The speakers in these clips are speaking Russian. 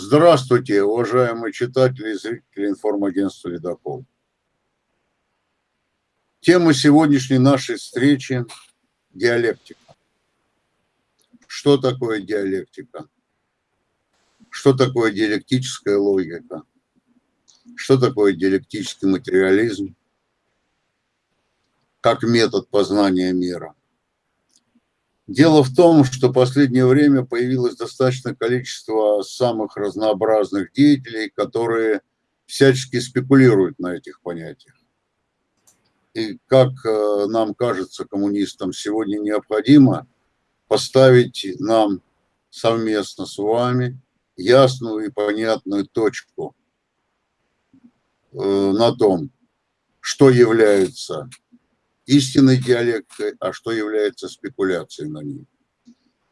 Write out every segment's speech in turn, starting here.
Здравствуйте, уважаемые читатели и зрители информагентства «Ледокол». Тема сегодняшней нашей встречи – диалектика. Что такое диалектика? Что такое диалектическая логика? Что такое диалектический материализм? Как метод познания мира? Дело в том, что в последнее время появилось достаточное количество самых разнообразных деятелей, которые всячески спекулируют на этих понятиях. И как э, нам кажется, коммунистам, сегодня необходимо поставить нам совместно с вами ясную и понятную точку э, на том, что является истинной диалекткой, а что является спекуляцией на ней.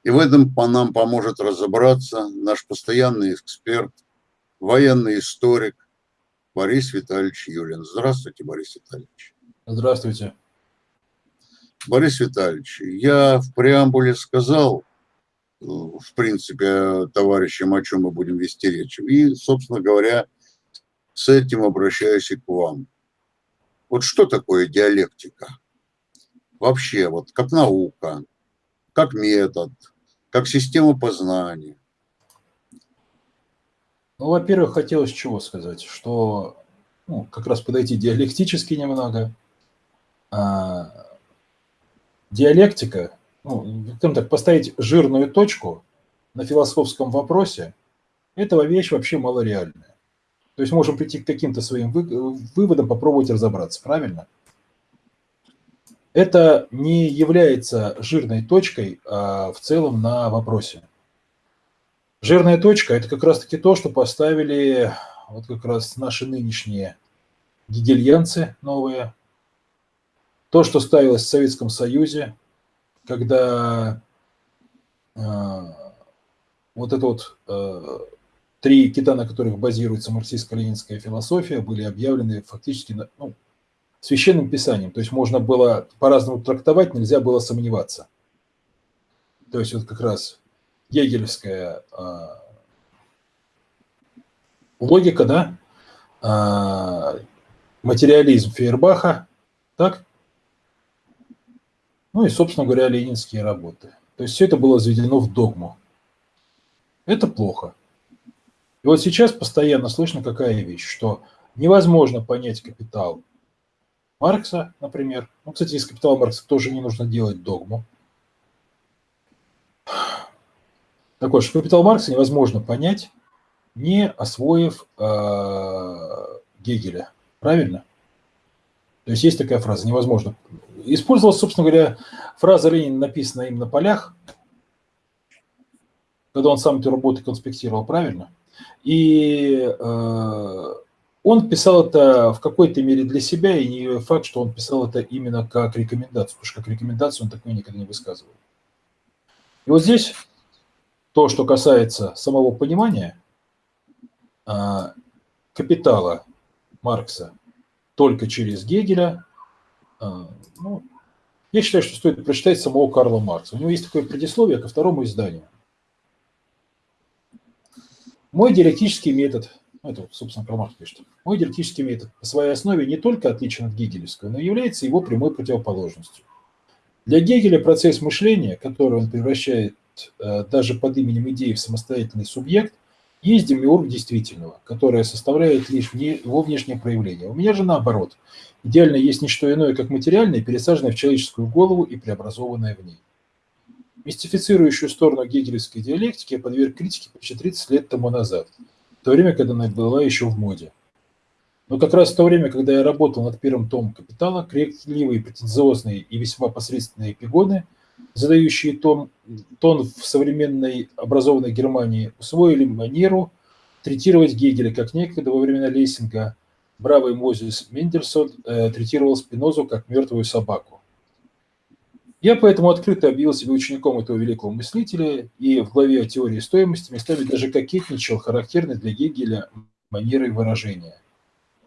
И в этом по нам поможет разобраться наш постоянный эксперт, военный историк Борис Витальевич Юлин. Здравствуйте, Борис Витальевич. Здравствуйте. Борис Витальевич, я в преамбуле сказал, в принципе, товарищам, о чем мы будем вести речь. И, собственно говоря, с этим обращаюсь и к вам. Вот что такое диалектика? Вообще, вот как наука, как метод, как система познания? Ну, во-первых, хотелось чего сказать, что ну, как раз подойти диалектически немного. А, диалектика, ну, так, поставить жирную точку на философском вопросе, этого вещь вообще малореальная. То есть можем прийти к каким-то своим выводам, попробовать разобраться, правильно? Это не является жирной точкой а, в целом на вопросе. Жирная точка – это как раз-таки то, что поставили вот как раз наши нынешние гегельянцы новые, то, что ставилось в Советском Союзе, когда э, вот это вот э, три кита, на которых базируется марксистско-ленинская философия, были объявлены фактически, ну, священным писанием. То есть можно было по-разному трактовать, нельзя было сомневаться. То есть вот как раз егельская э, логика, да, э, материализм Фейербаха, так? Ну и, собственно говоря, ленинские работы. То есть все это было заведено в догму. Это плохо. И вот сейчас постоянно слышно какая вещь, что невозможно понять капитал Маркса, например. Ну, кстати, из капитала Маркса тоже не нужно делать догму. Так вот, капитал Маркса невозможно понять, не освоив э, Гегеля. Правильно? То есть есть такая фраза, невозможно. Использовалась, собственно говоря, фраза Ленина, написанная им на полях, когда он сам эту работу конспектировал, правильно? И э, он писал это в какой-то мере для себя, и не факт, что он писал это именно как рекомендацию, потому что как рекомендацию он такое никогда не высказывал. И вот здесь то, что касается самого понимания а, капитала Маркса только через Гегеля, а, ну, я считаю, что стоит прочитать самого Карла Маркса. У него есть такое предисловие ко второму изданию. Мой диалектический метод – ну, это, собственно, Карл пишет. Мой диалектический метод по своей основе не только отличен от гегелевского, но является его прямой противоположностью. Для Гегеля процесс мышления, который он превращает э, даже под именем идеи в самостоятельный субъект, есть демиург действительного, которое составляет лишь вне, его внешнее проявление. У меня же наоборот. Идеально есть не что иное, как материальное, пересаженное в человеческую голову и преобразованное в ней. Мистифицирующую сторону гегелевской диалектики я подверг критике почти 30 лет тому назад – то время, когда она была еще в моде. Но как раз в то время, когда я работал над первым томом «Капитала», крикливые, претенциозные и весьма посредственные эпигоны, задающие тон, тон в современной образованной Германии, усвоили манеру третировать Гегеля, как некогда во времена Лессинга бравый Мозес Мендельсон э, третировал Спинозу как мертвую собаку. Я поэтому открыто объявил себя учеником этого великого мыслителя и в главе о теории стоимости местами даже кокетничал характерной для Гегеля манерой выражения.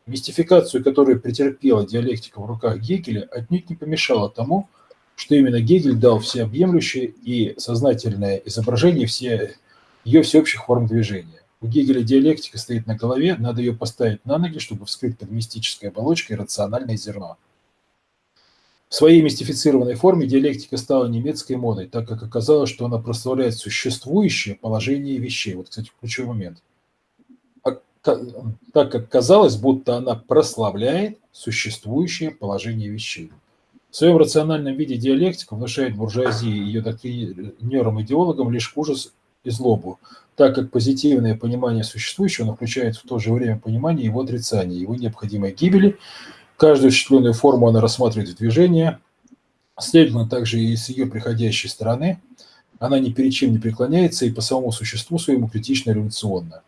Мистификацию, которую претерпела диалектика в руках Гегеля, отнюдь не помешала тому, что именно Гегель дал всеобъемлющее и сознательное изображение все, ее всеобщих форм движения. У Гегеля диалектика стоит на голове, надо ее поставить на ноги, чтобы вскрыть под мистической оболочкой рациональное зерно. В своей мистифицированной форме диалектика стала немецкой модой, так как оказалось, что она прославляет существующее положение вещей. Вот, кстати, ключевой момент. А так как казалось, будто она прославляет существующее положение вещей. В своем рациональном виде диалектика внушает буржуазии и ее доктринерам-идеологам лишь ужас и злобу, так как позитивное понимание существующего включает в то же время понимание его отрицания, его необходимой гибели. Каждую осуществленную форму она рассматривает в движении, следовательно, также и с ее приходящей стороны. Она ни перед чем не преклоняется и по самому существу своему критично революционна.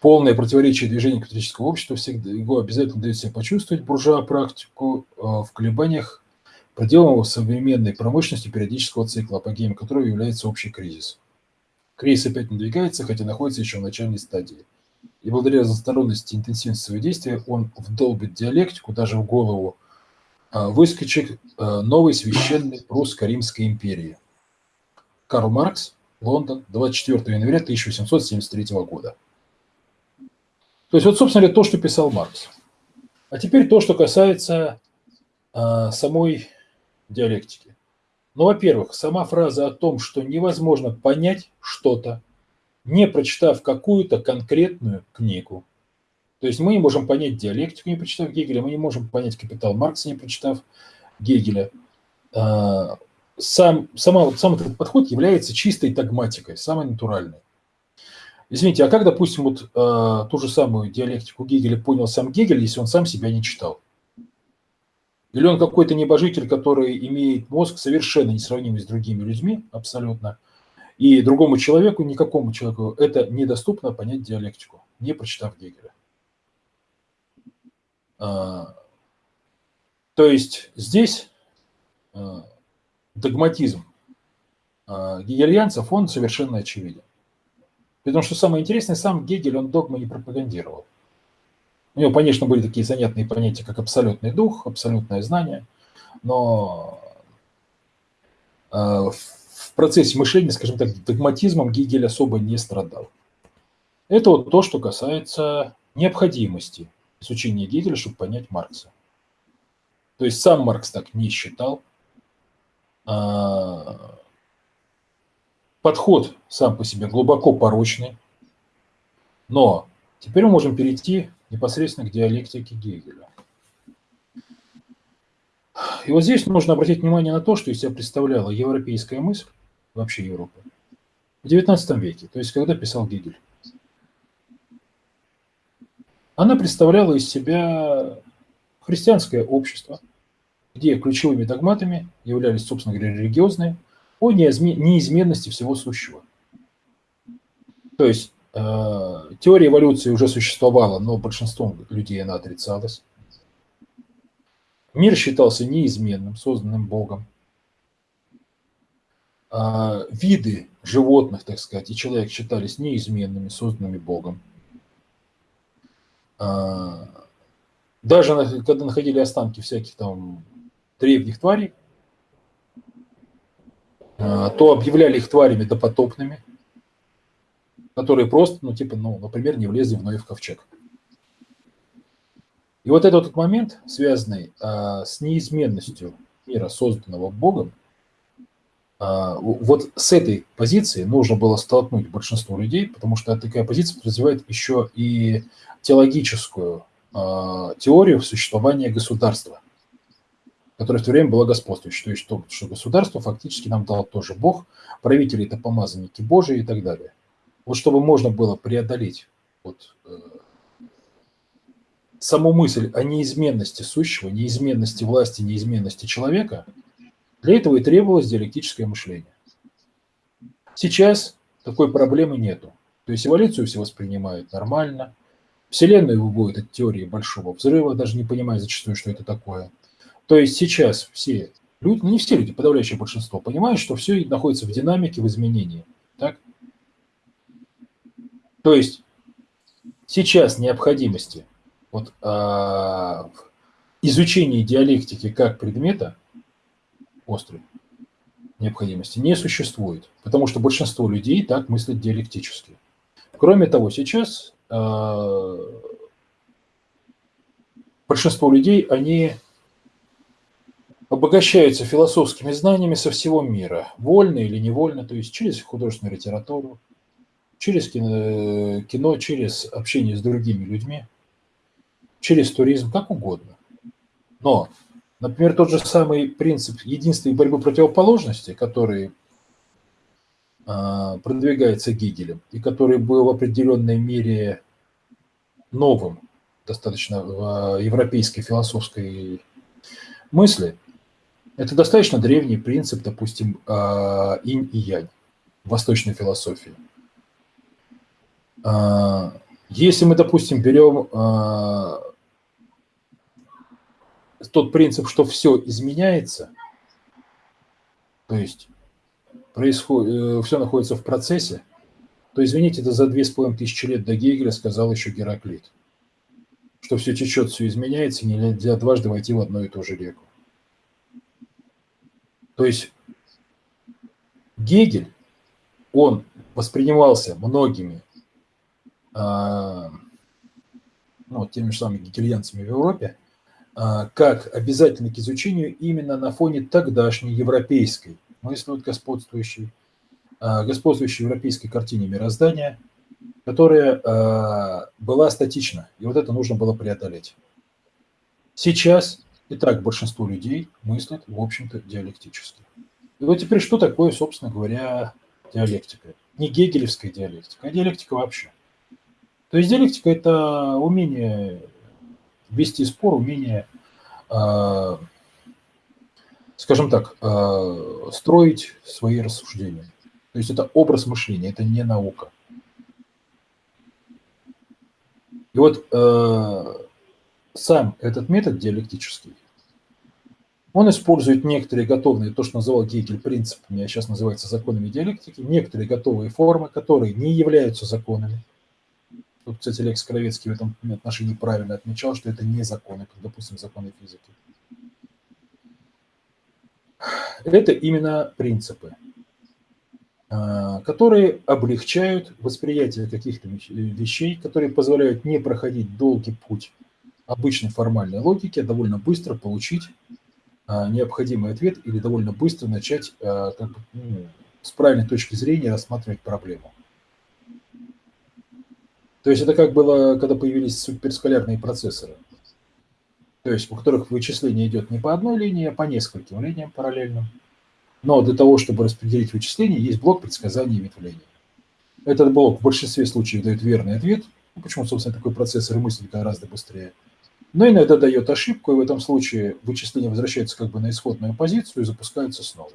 Полное противоречие движения капиталистического общества всегда его обязательно дает себя почувствовать буржуа практику э, в колебаниях, проделанного современной промышленности периодического цикла, апогеем которого является общий кризис. Кризис опять надвигается, хотя находится еще в начальной стадии. И благодаря разносторонности и интенсивности своего действия он вдолбит диалектику даже в голову э, выскочек э, новой священной русско-римской империи. Карл Маркс, Лондон, 24 января 1873 года. То есть вот, собственно говоря, то, что писал Маркс. А теперь то, что касается а, самой диалектики. Ну, во-первых, сама фраза о том, что невозможно понять что-то, не прочитав какую-то конкретную книгу. То есть мы не можем понять диалектику, не прочитав Гегеля, мы не можем понять капитал Маркса, не прочитав Гегеля. А, сам, сама, сам этот подход является чистой догматикой, самой натуральной. Извините, а как, допустим, вот э, ту же самую диалектику Гегеля понял сам Гегель, если он сам себя не читал? Или он какой-то небожитель, который имеет мозг совершенно несравнимый с другими людьми, абсолютно, и другому человеку, никакому человеку, это недоступно понять диалектику, не прочитав Гегеля. А, то есть здесь а, догматизм а, гегельянцев, он совершенно очевиден. Потому что самое интересное, сам Гегель, он догмы не пропагандировал. У него, конечно, были такие занятные понятия, как абсолютный дух, абсолютное знание, но э, в процессе мышления, скажем так, догматизмом Гегель особо не страдал. Это вот то, что касается необходимости изучения Гегеля, чтобы понять Маркса. То есть сам Маркс так не считал. А, подход сам по себе глубоко порочный, но теперь мы можем перейти непосредственно к диалектике Гегеля. И вот здесь нужно обратить внимание на то, что из себя представляла европейская мысль, вообще Европа, в XIX веке, то есть когда писал Гегель. Она представляла из себя христианское общество, где ключевыми догматами являлись, собственно говоря, религиозные – о неизменности всего сущего. То есть э, теория эволюции уже существовала, но большинством людей она отрицалась. Мир считался неизменным, созданным Богом. А виды животных, так сказать, и человек считались неизменными, созданными Богом. А, даже когда находили останки всяких там древних тварей, а, то объявляли их тварями допотопными, которые просто, ну, типа, ну, например, не влезли в Ноев ковчег. И вот этот момент, связанный а, с неизменностью мира, созданного Богом, а, вот с этой позиции нужно было столкнуть большинство людей, потому что такая позиция развивает еще и теологическую а, теорию существования государства которая в то время была господствующей. То есть, то, что государство фактически нам дал тоже Бог, правители – это помазанники Божии и так далее. Вот чтобы можно было преодолеть вот, э, саму мысль о неизменности сущего, неизменности власти, неизменности человека, для этого и требовалось диалектическое мышление. Сейчас такой проблемы нету. То есть эволюцию все воспринимают нормально, Вселенную выводят от теории большого взрыва, даже не понимая зачастую, что это такое – то есть сейчас все люди, ну не все люди, подавляющее большинство, понимают, что все находится в динамике, в изменении. Так? То есть сейчас необходимости вот, а, изучения диалектики как предмета острой необходимости не существует, потому что большинство людей так мыслят диалектически. Кроме того, сейчас э, большинство людей, они обогащаются философскими знаниями со всего мира, вольно или невольно, то есть через художественную литературу, через кино, кино через общение с другими людьми, через туризм, как угодно. Но, например, тот же самый принцип единства и борьбы противоположностей, который э, продвигается Гегелем и который был в определенной мере новым достаточно в европейской философской мысли, это достаточно древний принцип, допустим, а, инь и янь в восточной философии. А, если мы, допустим, берем а, тот принцип, что все изменяется, то есть происходит, э, все находится в процессе, то, извините, это за две с половиной тысячи лет до Гегеля сказал еще Гераклит, что все течет, все изменяется, нельзя дважды войти в одну и ту же реку. То есть Гегель, он воспринимался многими а, ну, теми же самыми гегельянцами в Европе, как обязательный к изучению именно на фоне тогдашней европейской, мысли вот господствующей, а, господствующей европейской картине мироздания, которая была статична, и вот это нужно было преодолеть. Сейчас Итак, большинство людей мыслят, в общем-то, диалектически. И вот теперь что такое, собственно говоря, диалектика? Не гегелевская диалектика, а диалектика вообще. То есть диалектика – это умение вести спор, умение, э, скажем так, э, строить свои рассуждения. То есть это образ мышления, это не наука. И вот э, сам этот метод диалектический, он использует некоторые готовые, то, что называл Гегель принципами, а сейчас называется законами диалектики, некоторые готовые формы, которые не являются законами. Тут, кстати, Лекс Кровецкий в этом отношении правильно отмечал, что это не законы, как, допустим, законы физики. Это именно принципы, а, которые облегчают восприятие каких-то вещей, которые позволяют не проходить долгий путь обычной формальной логики, а довольно быстро получить а, необходимый ответ или довольно быстро начать а, как бы, ну, с правильной точки зрения рассматривать проблему. То есть это как было, когда появились суперскалярные процессоры, то есть у которых вычисление идет не по одной линии, а по нескольким линиям параллельным. Но для того, чтобы распределить вычисление, есть блок предсказания ветвления. Этот блок в большинстве случаев дает верный ответ. Ну, почему, собственно, такой процессор и мыслит гораздо быстрее – но иногда дает ошибку, и в этом случае вычисление возвращается как бы на исходную позицию и запускается снова.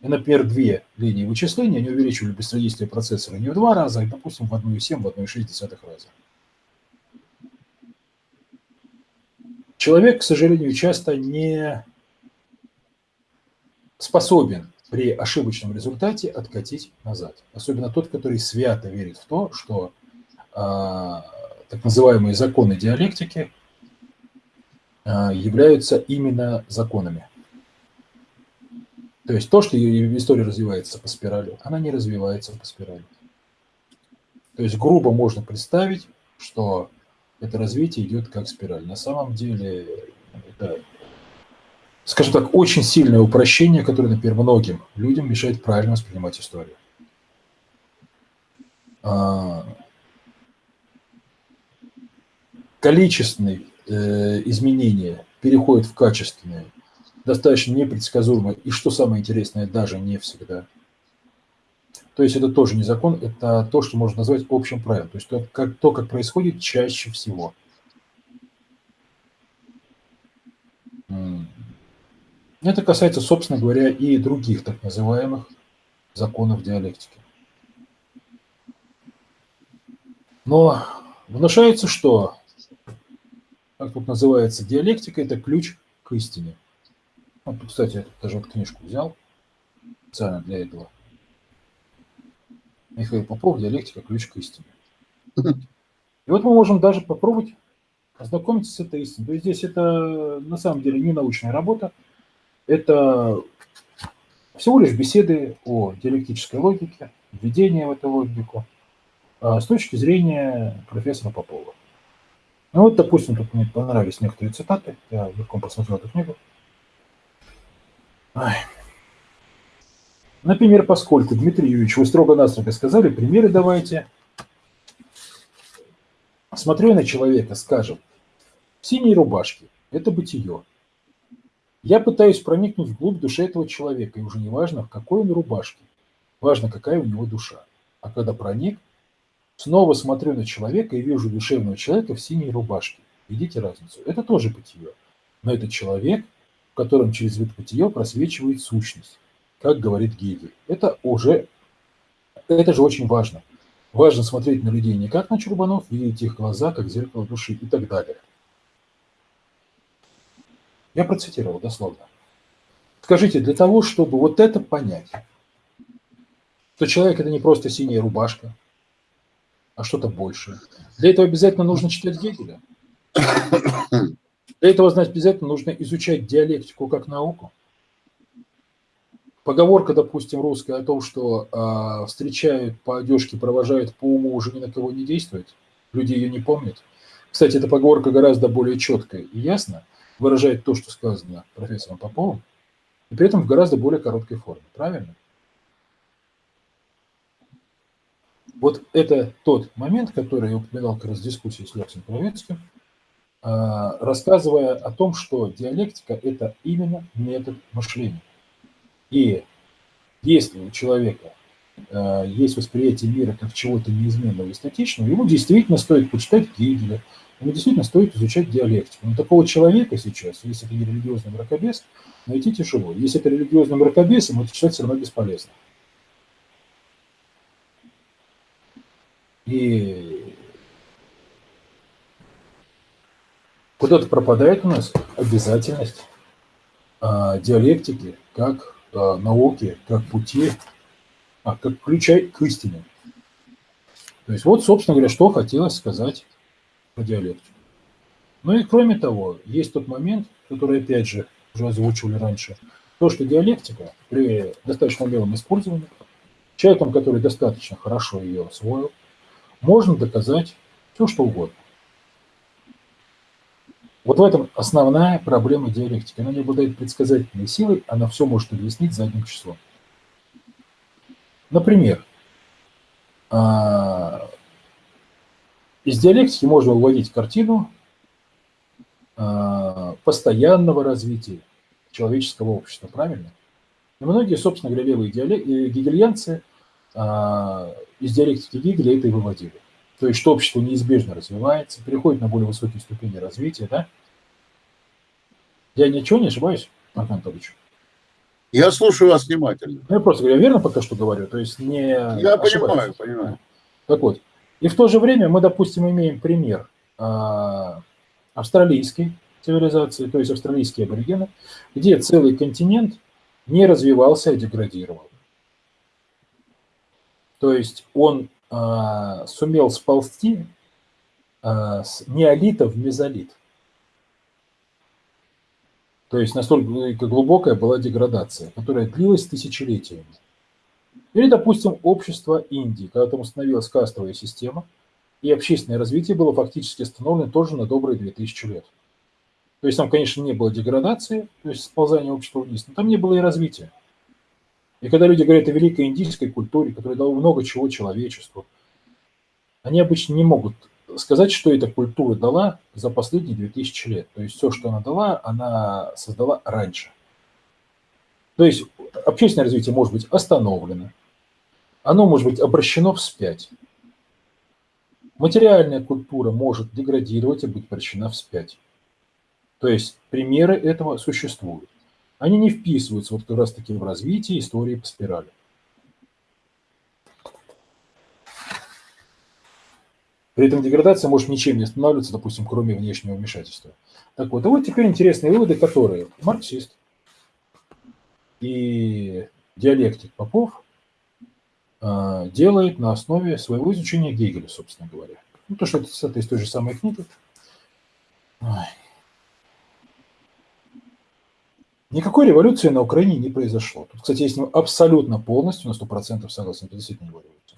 И, например, две линии вычисления, они увеличивали быстродействие процессора не в два раза, а, допустим, в 1,7, в 1,6 раза. Человек, к сожалению, часто не способен при ошибочном результате откатить назад. Особенно тот, который свято верит в то, что а, так называемые законы диалектики а, являются именно законами. То есть то, что история развивается по спирали, она не развивается по спирали. То есть грубо можно представить, что это развитие идет как спираль. На самом деле это, скажем так, очень сильное упрощение, которое, например, многим людям мешает правильно воспринимать историю. А, количественные э, изменения переходят в качественные, достаточно непредсказуемо, и что самое интересное, даже не всегда. То есть это тоже не закон, это то, что можно назвать общим правилом. То есть то, как, то, как происходит чаще всего. Это касается, собственно говоря, и других так называемых законов диалектики. Но внушается, что как тут называется, диалектика – это ключ к истине. Вот, кстати, я даже вот книжку взял специально для этого. Михаил Попов «Диалектика. Ключ к истине». И вот мы можем даже попробовать ознакомиться с этой истиной. То есть здесь это на самом деле не научная работа, это всего лишь беседы о диалектической логике, введение в эту логику. а с точки зрения профессора Попова. Ну вот, допустим, тут мне понравились некоторые цитаты, я легко посмотрел эту книгу. Например, поскольку, Дмитрий Юрьевич, вы строго-настрого сказали, примеры давайте. Смотрю на человека, скажем, в синей рубашке, это бытие. Я пытаюсь проникнуть вглубь души этого человека, и уже не важно, в какой он рубашке, важно, какая у него душа. А когда проник, снова смотрю на человека и вижу душевного человека в синей рубашке. Видите разницу? Это тоже бытие. Но это человек, котором через бытия просвечивает сущность, как говорит Гегель. Это уже, это же очень важно. Важно смотреть на людей не как на чурбанов, видеть их глаза, как зеркало души и так далее. Я процитировал дословно. Скажите, для того, чтобы вот это понять, что человек – это не просто синяя рубашка, а что-то большее. Для этого обязательно нужно читать Гегеля. Для этого, значит, обязательно нужно изучать диалектику как науку. Поговорка, допустим, русская о том, что э, встречают по одежке, провожают по уму, уже ни на кого не действует. Люди ее не помнят. Кстати, эта поговорка гораздо более четкая и ясно выражает то, что сказано профессором Поповым, и при этом в гораздо более короткой форме. Правильно? Вот это тот момент, который я упоминал как раз в дискуссии с Лексом Кровецким, рассказывая о том, что диалектика – это именно метод мышления. И если у человека э, есть восприятие мира как чего-то неизменного и статичного, ему действительно стоит почитать Гегеля, ему действительно стоит изучать диалектику. Но такого человека сейчас, если это не религиозный мракобес, найти тяжело. Если это религиозный мракобес, ему это читать все равно бесполезно. И куда-то пропадает у нас обязательность а, диалектики как а, науки, как пути, а, как ключа к истине. То есть вот, собственно говоря, что хотелось сказать про диалектику. Ну и кроме того, есть тот момент, который, опять же, уже озвучивали раньше, то, что диалектика при достаточно умелом использовании, человеком, который достаточно хорошо ее освоил, можно доказать все, что угодно. Вот в этом основная проблема диалектики. Она не обладает предсказательной силой, она все может объяснить задним числом. Например, а, из диалектики можно выводить картину а, постоянного развития человеческого общества, правильно? И многие, собственно говоря, левые э, гегельянцы а, из диалектики Гегеля это и выводили. То есть, что общество неизбежно развивается, переходит на более высокие ступени развития, да? Я ничего не ошибаюсь, Марк Анатольевич? Я слушаю вас внимательно. Ну, я просто говорю, я верно пока что говорю, то есть не Я ошибаюсь. понимаю, понимаю. Так вот, и в то же время мы, допустим, имеем пример а, австралийской цивилизации, то есть австралийские аборигены, где целый континент не развивался, а деградировал. То есть он э, сумел сползти э, с неолита в мезолит. То есть настолько глубокая была деградация, которая длилась тысячелетиями. Или, допустим, общество Индии, когда там установилась кастовая система, и общественное развитие было фактически остановлено тоже на добрые 2000 лет. То есть там, конечно, не было деградации, то есть сползания общества вниз, но там не было и развития. И когда люди говорят о великой индийской культуре, которая дала много чего человечеству, они обычно не могут сказать, что эта культура дала за последние 2000 лет. То есть все, что она дала, она создала раньше. То есть общественное развитие может быть остановлено, оно может быть обращено вспять. Материальная культура может деградировать и быть обращена вспять. То есть примеры этого существуют они не вписываются вот как раз-таки в развитие истории по спирали. При этом деградация может ничем не останавливаться, допустим, кроме внешнего вмешательства. Так вот, и вот теперь интересные выводы, которые марксист и диалектик Попов э, делает на основе своего изучения Гегеля, собственно говоря. Ну, то, что это цитата из той же самой книги. Ой. Никакой революции на Украине не произошло. Тут, кстати, я с ним абсолютно полностью на 100% согласен. Это действительно не революция.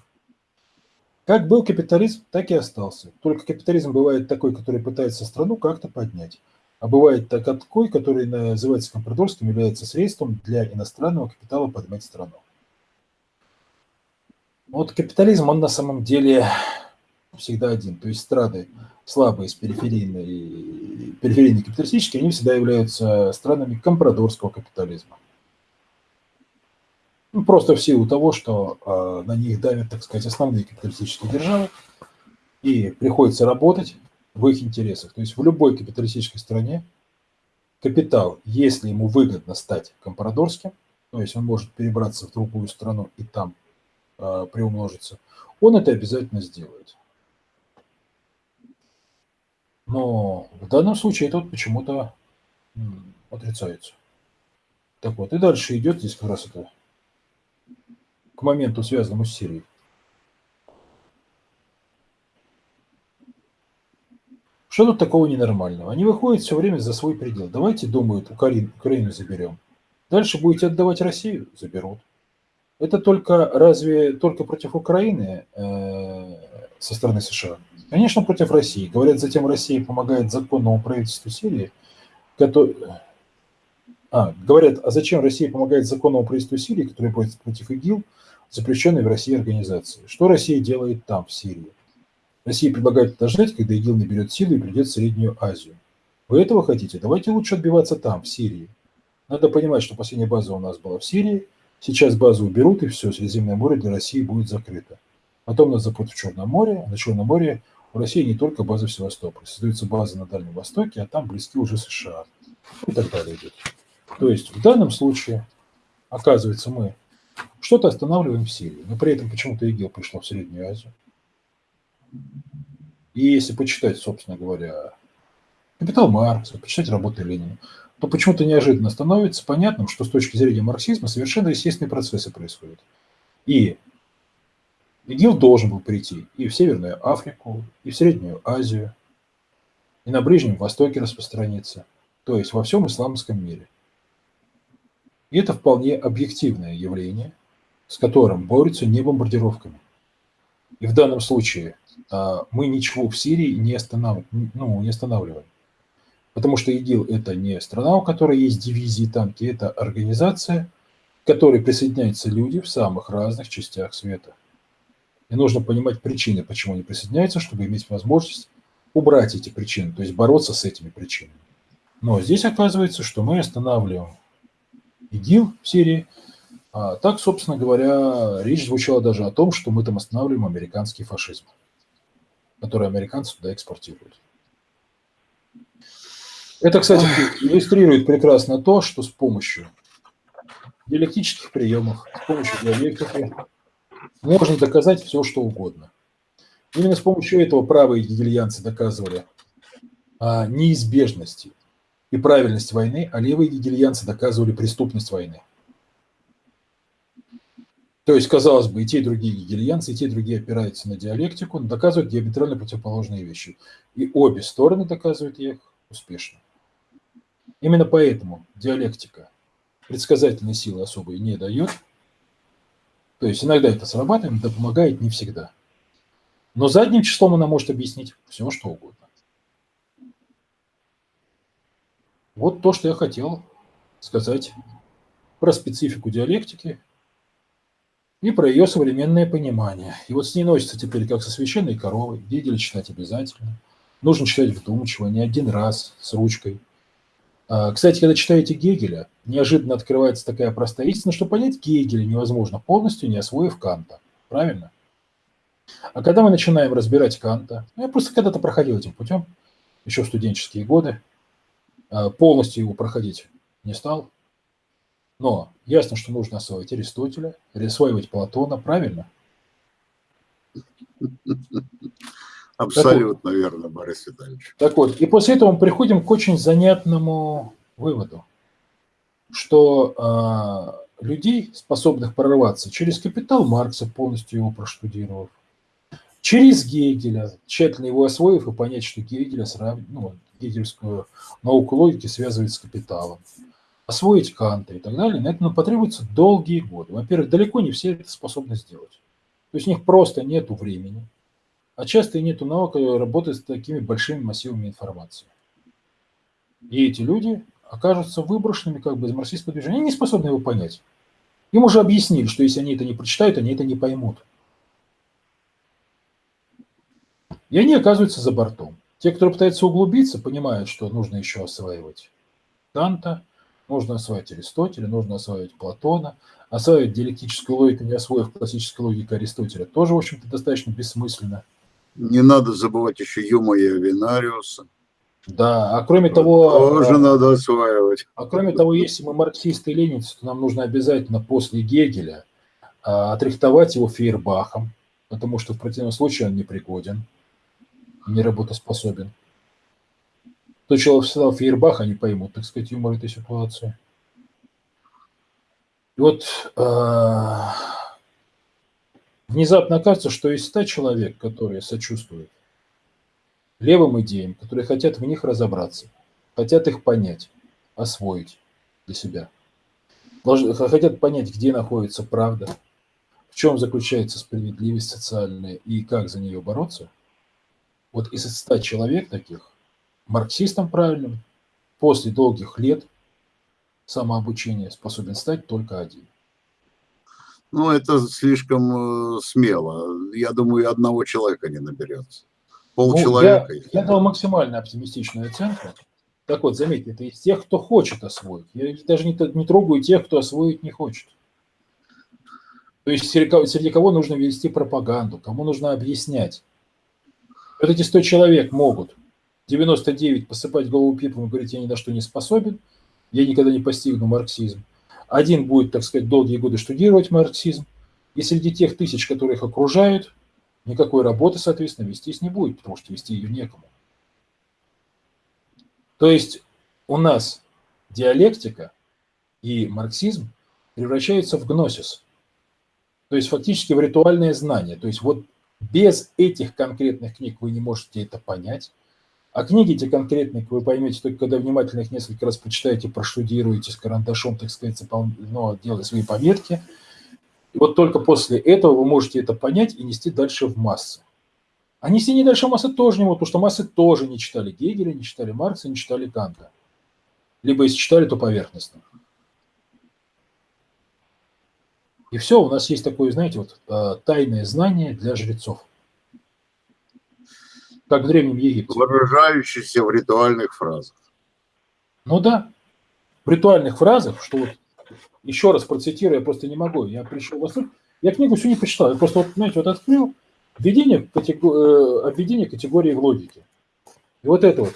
Как был капитализм, так и остался. Только капитализм бывает такой, который пытается страну как-то поднять. А бывает такой, который называется компрадорским, является средством для иностранного капитала поднять страну. Вот капитализм, он на самом деле всегда один. То есть страны слабые, с периферийной, периферийной капиталистические, они всегда являются странами компрадорского капитализма. Ну, просто в силу того, что э, на них давят, так сказать, основные капиталистические державы, и приходится работать в их интересах. То есть в любой капиталистической стране капитал, если ему выгодно стать компрадорским, то есть он может перебраться в другую страну и там э, приумножиться, он это обязательно сделает. Но в данном случае это вот почему-то отрицается. Так вот, и дальше идет здесь как раз это к моменту, связанному с Сирией. Что тут такого ненормального? Они выходят все время за свой предел. Давайте, думают, Украину, заберем. Дальше будете отдавать Россию? Заберут. Это только разве только против Украины э, со стороны США? Конечно, против России. Говорят, затем Россия помогает законному правительству Сирии, который... А, говорят, а зачем Россия помогает законному правительству Сирии, которое борется против ИГИЛ, запрещенной в России организации. Что Россия делает там, в Сирии? Россия предлагает подождать, когда ИГИЛ наберет силу и придет в Среднюю Азию. Вы этого хотите? Давайте лучше отбиваться там, в Сирии. Надо понимать, что последняя база у нас была в Сирии, сейчас базу уберут, и все, Средиземное море для России будет закрыто. Потом нас запрут в Черном море, на Черном море у России не только база в Севастополе, создаются базы на Дальнем Востоке, а там близки уже США. И так далее идет. То есть в данном случае, оказывается, мы что-то останавливаем в Сирии, но при этом почему-то ИГИЛ пришло в Среднюю Азию. И если почитать, собственно говоря, «Капитал Маркса», почитать работы Ленина, то почему-то неожиданно становится понятным, что с точки зрения марксизма совершенно естественные процессы происходят. И ИГИЛ должен был прийти и в Северную Африку, и в Среднюю Азию, и на Ближнем Востоке распространиться, то есть во всем исламском мире. И это вполне объективное явление, с которым борются не бомбардировками. И в данном случае а, мы ничего в Сирии не, останов... ну, не останавливаем. Потому что ИГИЛ – это не страна, у которой есть дивизии, танки, это организация, к которой присоединяются люди в самых разных частях света. И нужно понимать причины, почему они присоединяются, чтобы иметь возможность убрать эти причины, то есть бороться с этими причинами. Но здесь оказывается, что мы останавливаем ИГИЛ в Сирии. А так, собственно говоря, речь звучала даже о том, что мы там останавливаем американский фашизм, который американцы туда экспортируют. Это, кстати, иллюстрирует прекрасно то, что с помощью диалектических приемов, с помощью диалектики можно доказать все, что угодно. Именно с помощью этого правые гегельянцы доказывали о неизбежности и правильность войны, а левые гегельянцы доказывали преступность войны. То есть, казалось бы, и те, и другие гегельянцы, и те, и другие опираются на диалектику, но доказывают диаметрально противоположные вещи. И обе стороны доказывают их успешно. Именно поэтому диалектика предсказательной силы особой не дает. То есть иногда это срабатывает, но помогает не всегда. Но задним числом она может объяснить все, что угодно. Вот то, что я хотел сказать про специфику диалектики и про ее современное понимание. И вот с ней носится теперь как со священной коровой. Гегеля читать обязательно. Нужно читать вдумчиво, не один раз, с ручкой. А, кстати, когда читаете Гегеля, неожиданно открывается такая простая истина, что понять Гегеля невозможно полностью, не освоив Канта. Правильно? А когда мы начинаем разбирать Канта, ну, я просто когда-то проходил этим путем, еще в студенческие годы, полностью его проходить не стал. Но ясно, что нужно освоить Аристотеля, осваивать Платона, правильно? Абсолютно вот, верно, Борис Витальевич. Так вот, и после этого мы приходим к очень занятному выводу, что э, людей, способных прорываться через капитал Маркса, полностью его проштудировав, через Гегеля, тщательно его освоив и понять, что Гегеля сравнивает, ну, гегельскую науку логики связывает с капиталом, освоить Канта и так далее, на это потребуется долгие годы. Во-первых, далеко не все это способны сделать. То есть у них просто нет времени, а часто и нет навыка работать с такими большими массивами информации. И эти люди окажутся выброшенными как бы из марксистского движения. Они не способны его понять. Им уже объяснили, что если они это не прочитают, они это не поймут. И они оказываются за бортом. Те, кто пытается углубиться, понимают, что нужно еще осваивать Данта, нужно осваивать Аристотеля, нужно осваивать Платона, осваивать диалектическую логику, не освоив классическую логику Аристотеля, тоже, в общем-то, достаточно бессмысленно. Не надо забывать еще Юма и Авинариуса. Да, а кроме того... Тоже а, надо осваивать. А кроме того, если мы марксисты и ленинцы, то нам нужно обязательно после Гегеля а, отрихтовать его Фейербахом, потому что в противном случае он непригоден, неработоспособен. То, что сказал Фейербах, они поймут, так сказать, юмор этой ситуации. И вот э, внезапно кажется, что из ста человек, которые сочувствуют левым идеям, которые хотят в них разобраться, хотят их понять, освоить для себя. Хотят понять, где находится правда, в чем заключается справедливость социальная и как за нее бороться. Вот из 100 человек таких, марксистом правильным, после долгих лет самообучения способен стать только один. Ну, это слишком э, смело. Я думаю, одного человека не наберется полчеловека. Ну, я, я дал максимально оптимистичную оценку. Так вот, заметьте, это из тех, кто хочет освоить. Я даже не, не трогаю тех, кто освоить не хочет. То есть среди, среди кого нужно вести пропаганду, кому нужно объяснять. Вот эти 100 человек могут 99 посыпать голову пеплом и говорить, я ни на что не способен, я никогда не постигну марксизм. Один будет, так сказать, долгие годы штудировать марксизм. И среди тех тысяч, которые их окружают, никакой работы, соответственно, вестись не будет, потому что вести ее некому. То есть у нас диалектика и марксизм превращаются в гносис, то есть фактически в ритуальное знание. То есть вот без этих конкретных книг вы не можете это понять, а книги эти конкретные вы поймете только когда внимательно их несколько раз прочитаете, проштудируете с карандашом, так сказать, ну, делая свои пометки – и вот только после этого вы можете это понять и нести дальше в массы. А нести не дальше в массы тоже не могут, потому что массы тоже не читали Гегеля, не читали Маркса, не читали Канта. Либо если читали, то поверхностно. И все, у нас есть такое, знаете, вот а, тайное знание для жрецов. Как в Древнем Египте. Выражающееся в ритуальных фразах. Ну да, в ритуальных фразах, что вот еще раз процитирую, я просто не могу. Я пришел в восторг. Я книгу всю не прочитал. Я просто, вот, знаете, вот открыл введение, катего... Э, обведение категории в логике. И вот это вот.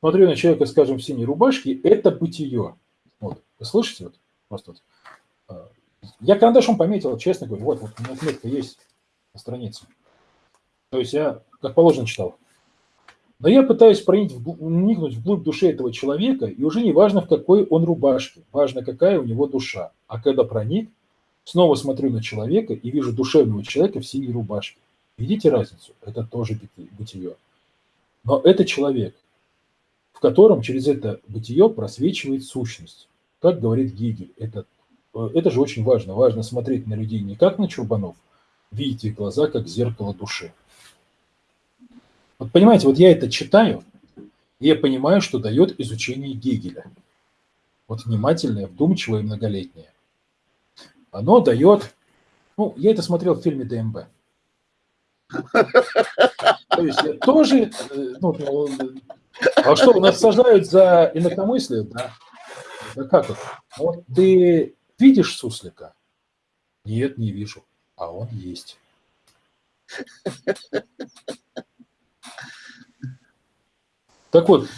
Смотрю на человека, скажем, в синей рубашке, это бытие. Вот, вы слышите? Вот, просто вот. А, я карандашом пометил, честно говорю, вот, вот у меня отметка есть на странице. То есть я, как положено, читал. Но я пытаюсь проникнуть вглубь души этого человека, и уже не важно, в какой он рубашке, важно, какая у него душа. А когда проник, снова смотрю на человека и вижу душевного человека в синей рубашке. Видите разницу? Это тоже бытие. Но это человек, в котором через это бытие просвечивает сущность. Как говорит Гегель, это, это же очень важно. Важно смотреть на людей не как на чурбанов, видеть их глаза как зеркало души. Вот понимаете, вот я это читаю, и я понимаю, что дает изучение Гегеля. Вот внимательное, вдумчивое и многолетнее. Оно дает... Ну, я это смотрел в фильме ДМБ. То есть я тоже... Э, ну, а что, у нас сажают за инакомыслие? Да. Да как это? Вот ты видишь суслика? Нет, не вижу. А он есть. Так вот,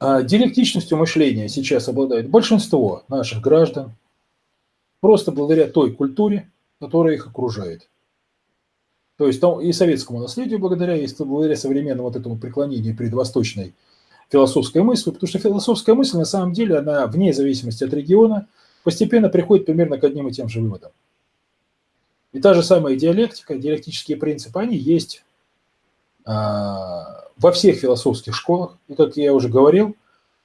а, диалектичностью мышления сейчас обладает большинство наших граждан, просто благодаря той культуре, которая их окружает. То есть и советскому наследию благодаря, и благодаря современному вот этому преклонению перед восточной философской мыслью, потому что философская мысль на самом деле, она вне зависимости от региона, постепенно приходит примерно к одним и тем же выводам. И та же самая диалектика, диалектические принципы, они есть а, во всех философских школах. И, как я уже говорил,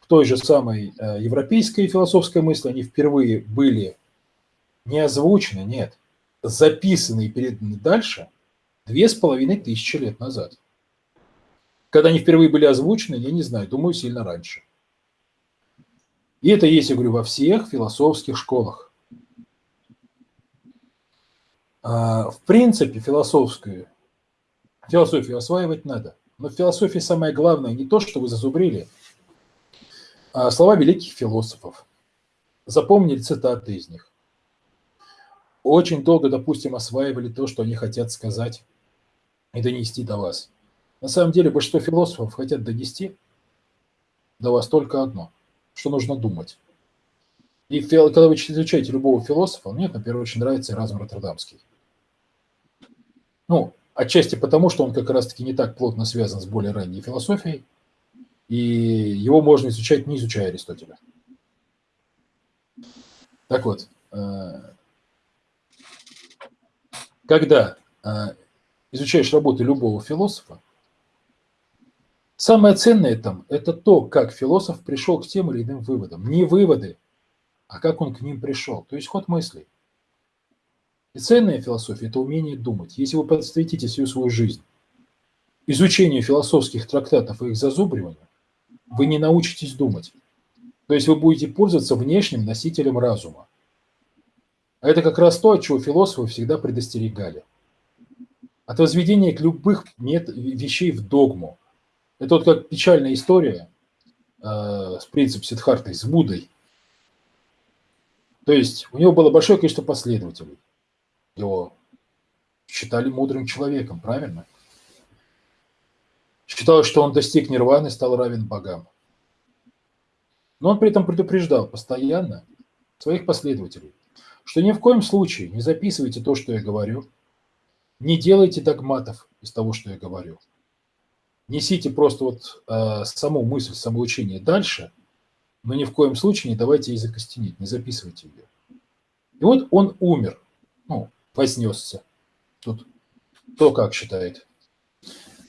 в той же самой э, европейской философской мысли, они впервые были не озвучены, нет, записаны и переданы дальше две с половиной тысячи лет назад. Когда они впервые были озвучены, я не знаю, думаю, сильно раньше. И это есть, я говорю, во всех философских школах. А, в принципе, философскую, философию осваивать надо. Но в философии самое главное не то, что вы зазубрили, а слова великих философов. Запомнили цитаты из них. Очень долго, допустим, осваивали то, что они хотят сказать и донести до вас. На самом деле большинство философов хотят донести до вас только одно, что нужно думать. И когда вы изучаете любого философа, мне, например, очень нравится Эразм Роттердамский. Ну, отчасти потому, что он как раз-таки не так плотно связан с более ранней философией, и его можно изучать, не изучая Аристотеля. Так вот, э, когда э, изучаешь работы любого философа, Самое ценное там – это то, как философ пришел к тем или иным выводам. Не выводы, а как он к ним пришел, то есть ход мыслей. И ценная философия – это умение думать. Если вы посвятите всю свою жизнь изучению философских трактатов и их зазубриванию, вы не научитесь думать. То есть вы будете пользоваться внешним носителем разума. А это как раз то, от чего философы всегда предостерегали. От возведения к любых вещей в догму – это вот как печальная история э, с принципом Сидхартой, с Буддой. То есть у него было большое количество последователей. Его считали мудрым человеком, правильно? Считалось, что он достиг нирваны, стал равен богам. Но он при этом предупреждал постоянно своих последователей, что ни в коем случае не записывайте то, что я говорю, не делайте догматов из того, что я говорю – несите просто вот э, саму мысль, самоучение дальше, но ни в коем случае не давайте ей закостенеть, не записывайте ее. И вот он умер, ну, вознесся. Тут кто как считает.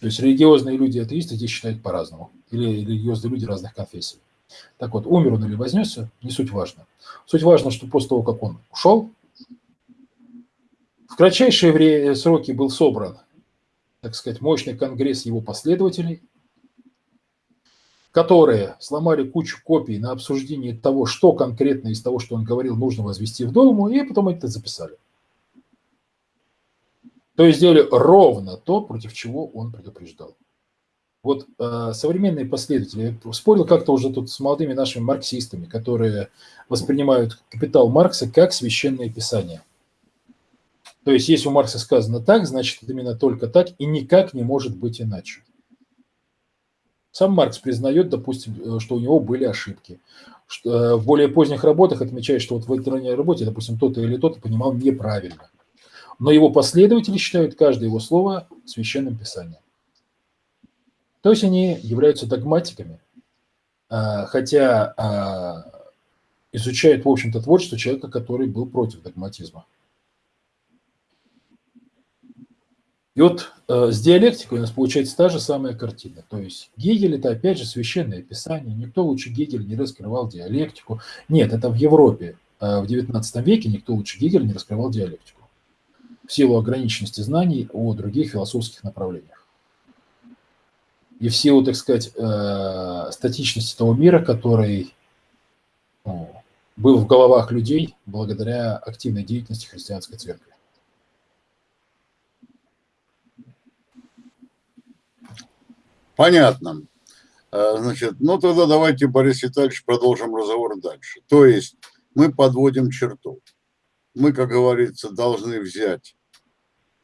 То есть религиозные люди, атеисты здесь считают по-разному. Или религиозные люди разных конфессий. Так вот, умер он или вознесся, не суть важно. Суть важно, что после того, как он ушел, кратчайшие время, сроки был собран так сказать, мощный конгресс его последователей, которые сломали кучу копий на обсуждение того, что конкретно из того, что он говорил, нужно возвести в Думу, и потом это записали. То есть сделали ровно то, против чего он предупреждал. Вот э, современные последователи, я спорил как-то уже тут с молодыми нашими марксистами, которые воспринимают капитал Маркса как священное писание. То есть, если у Маркса сказано так, значит, именно только так и никак не может быть иначе. Сам Маркс признает, допустим, э, что у него были ошибки. Что, э, в более поздних работах отмечает, что вот в этой ранней работе, допустим, то-то или то-то понимал неправильно. Но его последователи считают каждое его слово священным писанием. То есть они являются догматиками, а, хотя изучают, в общем-то, творчество человека, который был против догматизма. И вот э, с диалектикой у нас получается та же самая картина. То есть Гегель – это опять же священное писание. Никто лучше Гегеля не раскрывал диалектику. Нет, это в Европе. Э, в XIX веке никто лучше Гегеля не раскрывал диалектику. В силу ограниченности знаний о других философских направлениях. И в силу, так сказать, э, статичности того мира, который ну, был в головах людей благодаря активной деятельности христианской церкви. Понятно. А, значит, ну тогда давайте, Борис Витальевич, продолжим разговор дальше. То есть мы подводим черту. Мы, как говорится, должны взять,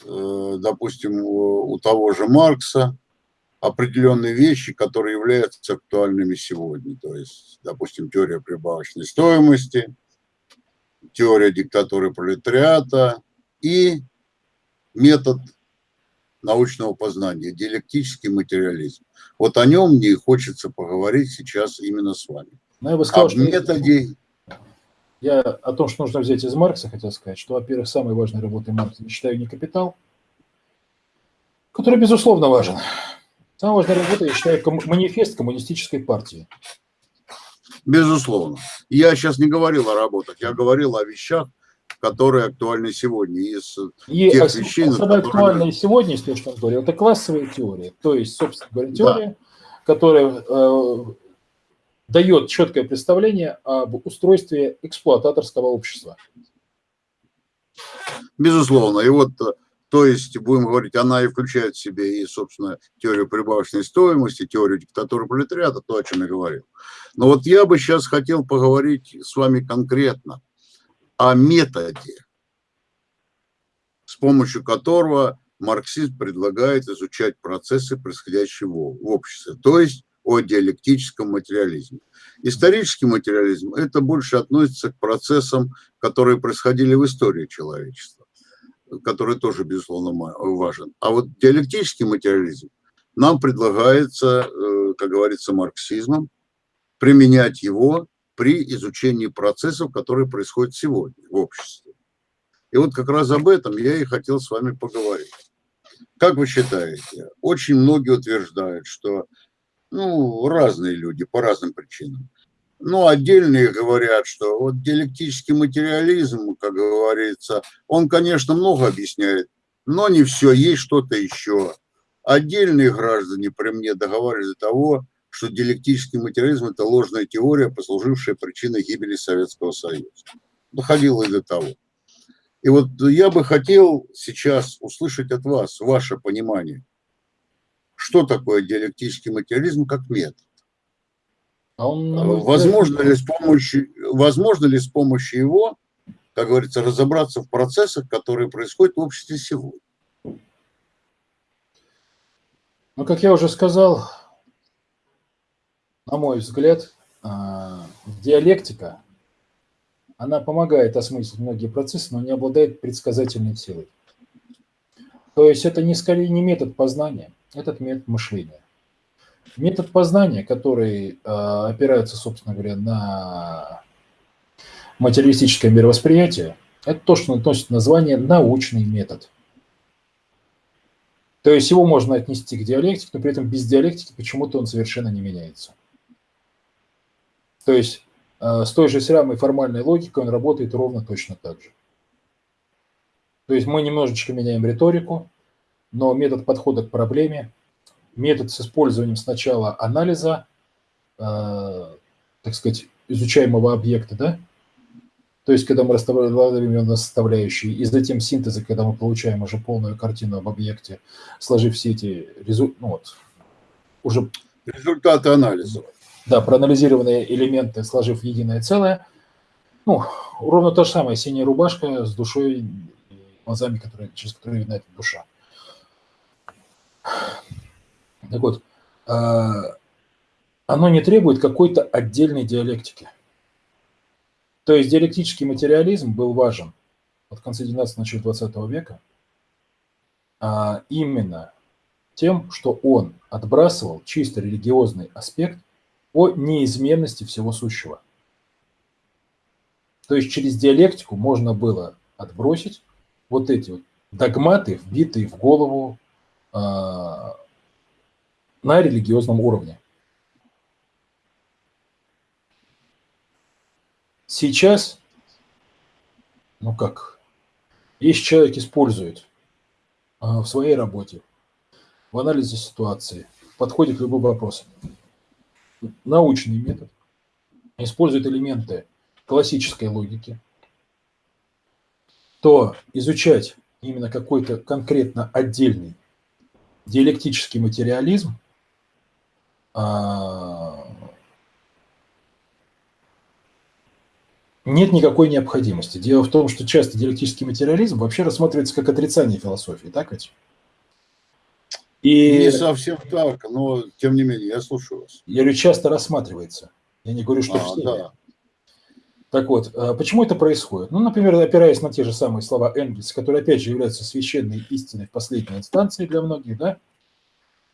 э, допустим, у того же Маркса определенные вещи, которые являются актуальными сегодня. То есть, допустим, теория прибавочной стоимости, теория диктатуры пролетариата и метод научного познания, диалектический материализм. Вот о нем мне хочется поговорить сейчас именно с вами. Ну, я бы сказал, что методе... Я о том, что нужно взять из Маркса, хотел сказать, что, во-первых, самой важной работой Маркса я считаю не «Капитал», который, безусловно, важен. Самая важная работа, я считаю, манифест коммунистической партии. Безусловно. Я сейчас не говорил о работах, я говорил о вещах, которые актуальны сегодня. Из и тех ос- вещей, особо актуальные сегодня, если что говорил, это классовая теория. То есть, собственно говоря, теория, да. которая э, дает четкое представление об устройстве эксплуататорского общества. Безусловно. И вот э, то есть, будем говорить, она и включает в себе и, собственно, теорию прибавочной стоимости, теорию диктатуры пролетариата, то, о чем я говорил. Но вот я бы сейчас хотел поговорить с вами конкретно о методе, с помощью которого марксизм предлагает изучать процессы, происходящие в обществе, то есть о диалектическом материализме. Исторический материализм – это больше относится к процессам, которые происходили в истории человечества который тоже, безусловно, важен. А вот диалектический материализм нам предлагается, э, как говорится, марксизмом, применять его при изучении процессов, которые происходят сегодня в обществе. И вот как раз об этом я и хотел с вами поговорить. Как вы считаете, очень многие утверждают, что ну, разные люди по разным причинам, ну, отдельные говорят, что вот диалектический материализм, как говорится, он, конечно, много объясняет, но не все, есть что-то еще. Отдельные граждане при мне договаривались до того, что диалектический материализм – это ложная теория, послужившая причиной гибели Советского Союза. Доходило и до того. И вот я бы хотел сейчас услышать от вас ваше понимание, что такое диалектический материализм как метод. А он, а возможно, ли с помощью, возможно ли с помощью его, как говорится, разобраться в процессах, которые происходят в обществе сегодня? Ну, как я уже сказал, на мой взгляд, а, диалектика, она помогает осмыслить многие процессы, но не обладает предсказательной силой. То есть это не скорее не метод познания, этот метод мышления. Метод познания, который э, опирается, собственно говоря, на материалистическое мировосприятие, это то, что носит название научный метод. То есть его можно отнести к диалектике, но при этом без диалектики почему-то он совершенно не меняется. То есть э, с той же самой формальной логикой он работает ровно точно так же. То есть мы немножечко меняем риторику, но метод подхода к проблеме метод с использованием сначала анализа, э, так сказать, изучаемого объекта, да, то есть, когда мы расставляем его на составляющие, и затем синтеза, когда мы получаем уже полную картину об объекте, сложив все эти результаты, ну вот, уже... Результаты анализа. Да, проанализированные элементы, сложив единое целое. Ну, ровно то же самое, синяя рубашка с душой и глазами, которые, через которые видна эта душа. Так вот, а, оно не требует какой-то отдельной диалектики. То есть диалектический материализм был важен от конца 19 начала 20 века а именно тем, что он отбрасывал чисто религиозный аспект о неизменности всего сущего. То есть через диалектику можно было отбросить вот эти вот догматы, вбитые в голову а, на религиозном уровне. Сейчас, ну как, если человек использует а, в своей работе, в анализе ситуации, подходит к любым вопросам, научный метод, использует элементы классической логики, то изучать именно какой-то конкретно отдельный диалектический материализм а, нет никакой необходимости. Дело в том, что часто диалектический материализм вообще рассматривается как отрицание философии, так ведь? И... Не совсем так, но тем не менее, я слушаю вас. Я говорю, часто рассматривается. Я не говорю, что а, все. Да. Так вот, а почему это происходит? Ну, например, опираясь на те же самые слова Энгельса, которые, опять же, являются священной истиной в последней инстанции для многих, да,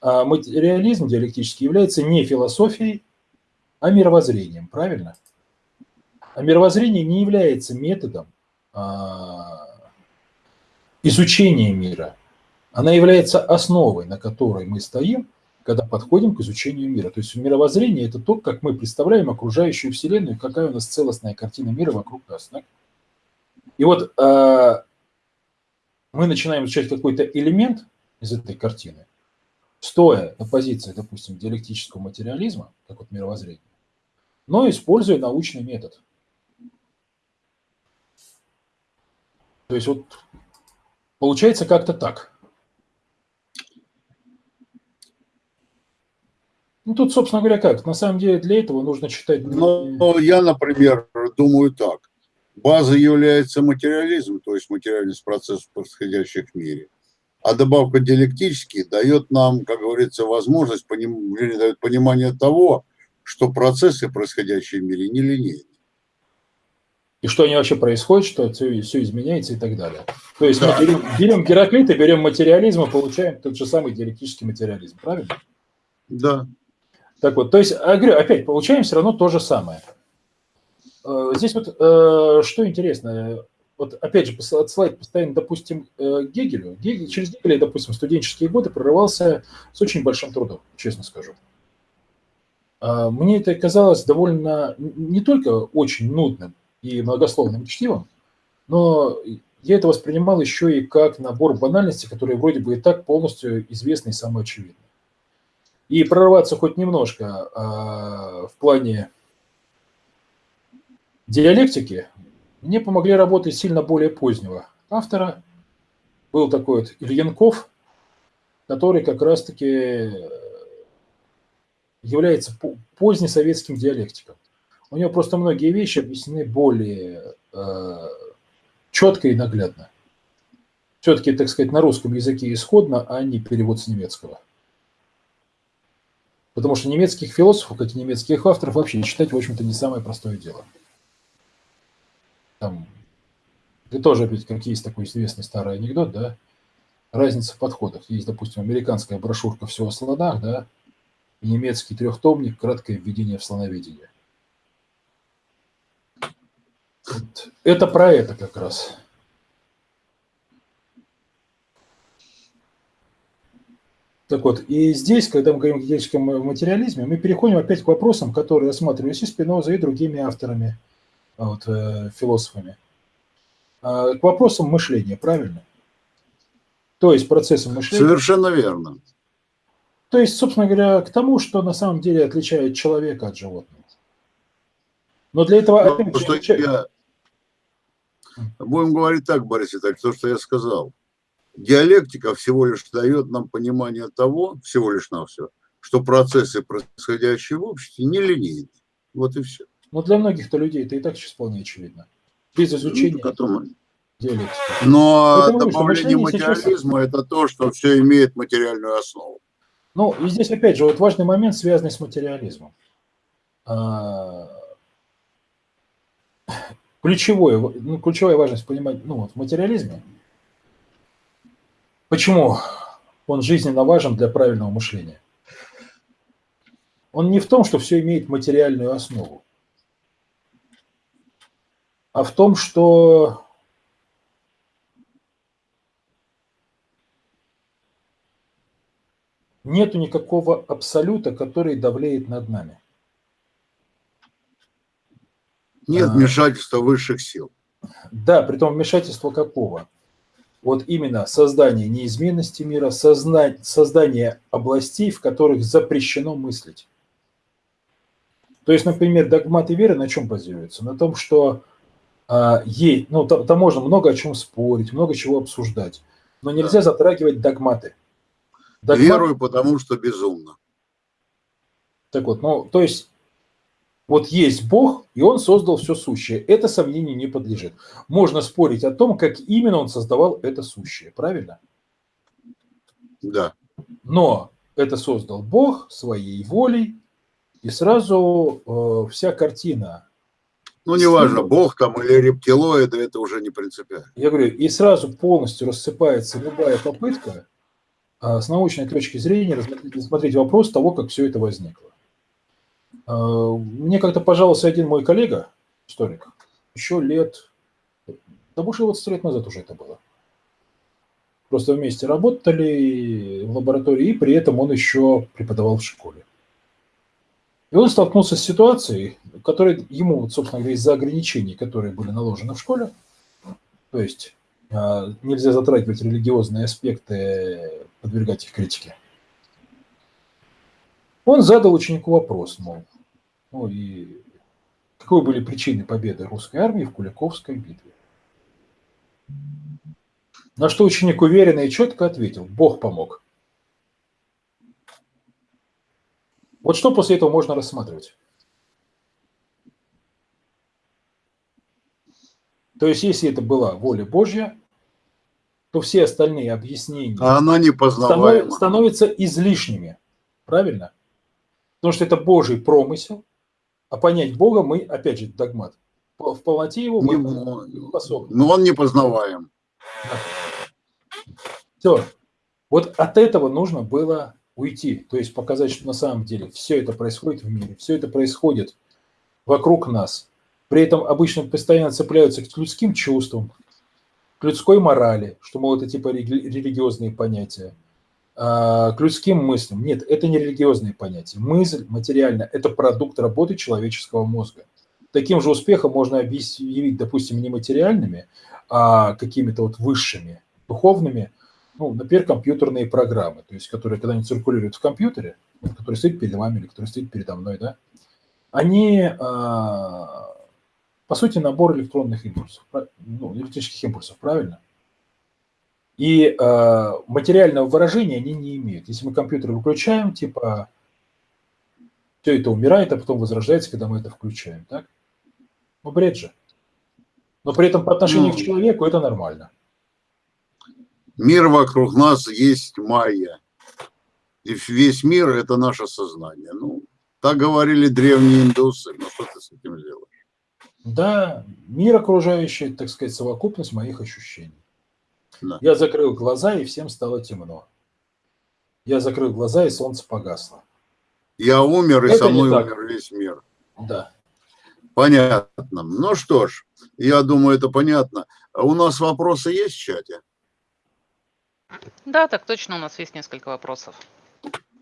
а материализм диалектический является не философией, а мировоззрением, правильно? А мировоззрение не является методом а, изучения мира. Она является основой, на которой мы стоим, когда подходим к изучению мира. То есть мировоззрение – это то, как мы представляем окружающую Вселенную, какая у нас целостная картина мира вокруг нас. Да? И вот э, мы начинаем изучать какой-то элемент из этой картины, стоя на позиции, допустим, диалектического материализма, как вот мировоззрение, но используя научный метод. То есть вот получается как-то так. Ну, тут, собственно говоря, как? На самом деле для этого нужно читать... Ну, я, например, думаю так. База является материализм, то есть материальность процессов, происходящих в мире. А добавка диалектический дает нам, как говорится, возможность, поним... дает понимание того, что процессы, происходящие в мире, не линейны. И что они вообще происходят, что все, все изменяется и так далее. То есть да. мы берем, берем Гераклита, берем материализм и получаем тот же самый диалектический материализм, правильно? Да. Так вот, то есть, я говорю, опять получаем все равно то же самое. Э, здесь вот э, что интересно, вот опять же отсылать постоянно, допустим, э, Гегелю. Гегель, через Гегеля, допустим, студенческие годы прорывался с очень большим трудом, честно скажу. Мне это казалось довольно не только очень нудным и многословным чтивом, но я это воспринимал еще и как набор банальностей, которые вроде бы и так полностью известны и самоочевидны. И прорваться хоть немножко в плане диалектики мне помогли работать сильно более позднего автора. Был такой вот Ильянков, который как раз-таки является позднесоветским диалектиком. У него просто многие вещи объяснены более э, четко и наглядно. Все-таки, так сказать, на русском языке исходно, а не перевод с немецкого. Потому что немецких философов, как и немецких авторов, вообще читать, в общем-то, не самое простое дело там, это тоже опять как есть такой известный старый анекдот, да, разница в подходах. Есть, допустим, американская брошюрка «Все о слонах», да, и немецкий трехтомник «Краткое введение в слоноведение». Вот. Это про это как раз. Так вот, и здесь, когда мы говорим о гигельском материализме, мы переходим опять к вопросам, которые рассматривались и Спинозой, и другими авторами – вот, э, философами, а, к вопросам мышления, правильно? То есть процессом мышления. Совершенно верно. То есть, собственно говоря, к тому, что на самом деле отличает человека от животного. Но для этого... Ну, опять что отличает... я... Будем говорить так, Борис Итальевич, то, что я сказал. Диалектика всего лишь дает нам понимание того, всего лишь на все, что процессы, происходящие в обществе, не линейны. Вот и все. Но для многих-то людей это и так сейчас вполне очевидно. Без изучения ну, диалектики. Но Потому добавление материализма сейчас... – это то, что все имеет материальную основу. Ну, и здесь опять же вот важный момент, связанный с материализмом. А, ключевое, ну, ключевая важность понимать ну, вот в материализме. Почему он жизненно важен для правильного мышления? Он не в том, что все имеет материальную основу а в том, что нету никакого абсолюта, который давлеет над нами. Нет а, вмешательства высших сил. Да, при том вмешательства какого? Вот именно создание неизменности мира, создание, создание областей, в которых запрещено мыслить. То есть, например, догматы веры на чем базируются? На том, что а, есть, ну, там, там можно много о чем спорить, много чего обсуждать, но нельзя да. затрагивать догматы. Догмат... Верую, потому что безумно. Так вот, ну, то есть, вот есть Бог, и Он создал все сущее. Это сомнению не подлежит. Можно спорить о том, как именно Он создавал это сущее, правильно? Да. Но это создал Бог своей волей, и сразу э, вся картина ну, неважно, бог там или рептилоиды, это уже не принципиально. Я говорю, и сразу полностью рассыпается любая попытка а, с научной точки зрения рассмотреть вопрос того, как все это возникло. А, мне как-то пожаловался один мой коллега, историк, еще лет, да больше 20 лет назад уже это было. просто вместе работали в лаборатории, и при этом он еще преподавал в школе. И он столкнулся с ситуацией, которая ему, собственно говоря, из-за ограничений, которые были наложены в школе, то есть а, нельзя затрагивать религиозные аспекты, подвергать их критике. Он задал ученику вопрос, мол, ну и каковы были причины победы русской армии в Куликовской битве. На что ученик уверенно и четко ответил, Бог помог. Вот что после этого можно рассматривать? То есть, если это была воля Божья, то все остальные объяснения а она не станов, становятся излишними. Правильно? Потому что это Божий промысел, а понять Бога мы, опять же, догмат, в полноте его мы не способны. Но он не познаваем. Да. Все. Вот от этого нужно было уйти, то есть показать, что на самом деле все это происходит в мире, все это происходит вокруг нас. При этом обычно постоянно цепляются к людским чувствам, к людской морали, что, мол, это типа религиозные понятия, к людским мыслям. Нет, это не религиозные понятия. Мысль материально – это продукт работы человеческого мозга. Таким же успехом можно объявить, допустим, не материальными, а какими-то вот высшими, духовными – ну, например, компьютерные программы, то есть которые, когда они циркулируют в компьютере, который стоит перед вами или который стоит передо мной, да, они, а, по сути, набор электронных импульсов, ну, электрических импульсов, правильно? И а, материального выражения они не имеют. Если мы компьютер выключаем, типа, все это умирает, а потом возрождается, когда мы это включаем, так? Ну, бред же. Но при этом по отношению ну, к человеку это нормально. Мир вокруг нас есть майя. И весь мир – это наше сознание. Ну, так говорили древние индусы. Ну, что ты с этим делаешь? Да, мир окружающий, так сказать, совокупность моих ощущений. Да. Я закрыл глаза, и всем стало темно. Я закрыл глаза, и солнце погасло. Я умер, и Это со мной умер весь мир. Да. Понятно. Ну что ж, я думаю, это понятно. У нас вопросы есть в чате? Да, так точно, у нас есть несколько вопросов.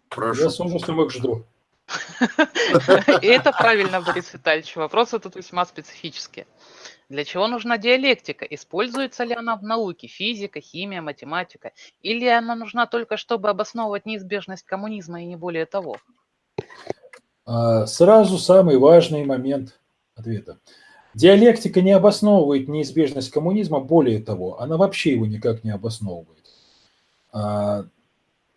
Прошу. Я с ужасом их жду. И это правильно, Борис Витальевич. Вопросы тут весьма специфические. Для чего нужна диалектика? Используется ли она в науке? Физика, химия, математика? Или она нужна только, чтобы обосновывать неизбежность коммунизма и не более того? А, сразу самый важный момент ответа. Диалектика не обосновывает неизбежность коммунизма, более того, она вообще его никак не обосновывает. А,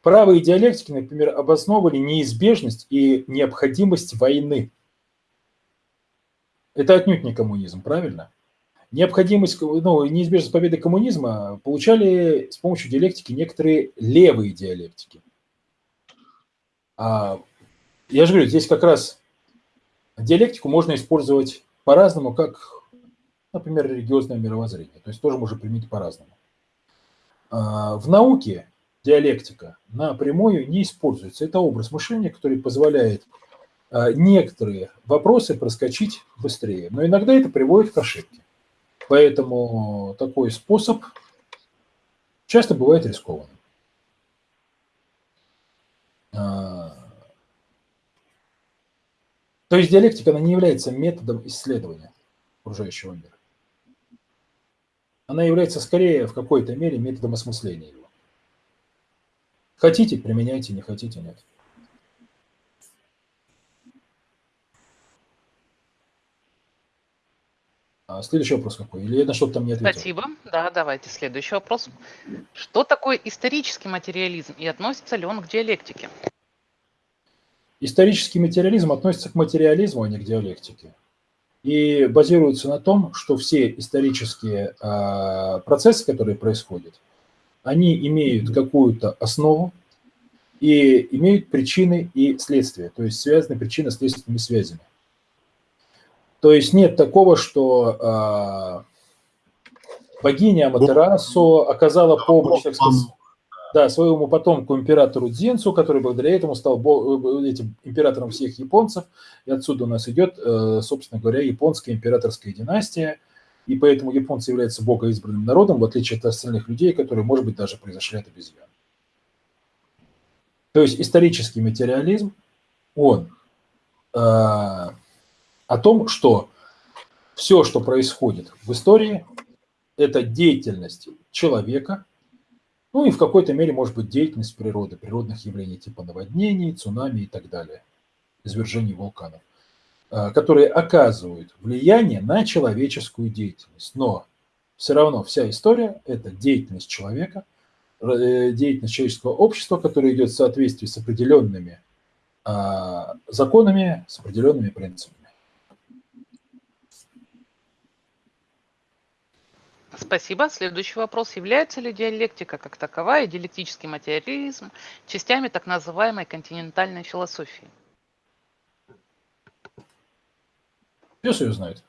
правые диалектики, например, обосновывали неизбежность и необходимость войны. Это отнюдь не коммунизм, правильно? Необходимость, ну, неизбежность победы коммунизма получали с помощью диалектики некоторые левые диалектики. А, я же говорю, здесь как раз диалектику можно использовать по-разному, как, например, религиозное мировоззрение. То есть тоже можно применить по-разному. А, в науке диалектика напрямую не используется. Это образ мышления, который позволяет а, некоторые вопросы проскочить быстрее. Но иногда это приводит к ошибке. Поэтому такой способ часто бывает рискованным. А, то есть диалектика она не является методом исследования окружающего мира она является скорее в какой-то мере методом осмысления его. Хотите – применяйте, не хотите – нет. А следующий вопрос какой? Или я на что-то там не ответил? Спасибо. Да, давайте следующий вопрос. Что такое исторический материализм и относится ли он к диалектике? Исторический материализм относится к материализму, а не к диалектике и базируется на том, что все исторические а, процессы, которые происходят, они имеют какую-то основу и имеют причины и следствия, то есть связаны причинно-следственными связями. То есть нет такого, что а, богиня Аматерасу оказала помощь, так сказать, да, своему потомку императору Дзинцу, который благодаря этому стал э, этим императором всех японцев. И отсюда у нас идет, э, собственно говоря, японская императорская династия, и поэтому японцы являются богоизбранным народом, в отличие от остальных людей, которые, может быть, даже произошли от обезьян. То есть исторический материализм, он э, о том, что все, что происходит в истории, это деятельность человека, ну и в какой-то мере может быть деятельность природы, природных явлений типа наводнений, цунами и так далее, извержений вулканов, э, которые оказывают влияние на человеческую деятельность. Но все равно вся история – это деятельность человека, э, деятельность человеческого общества, которая идет в соответствии с определенными а, законами, с определенными принципами. Спасибо. Следующий вопрос. Является ли диалектика как таковая и диалектический материализм частями так называемой континентальной философии? Пес ее знает.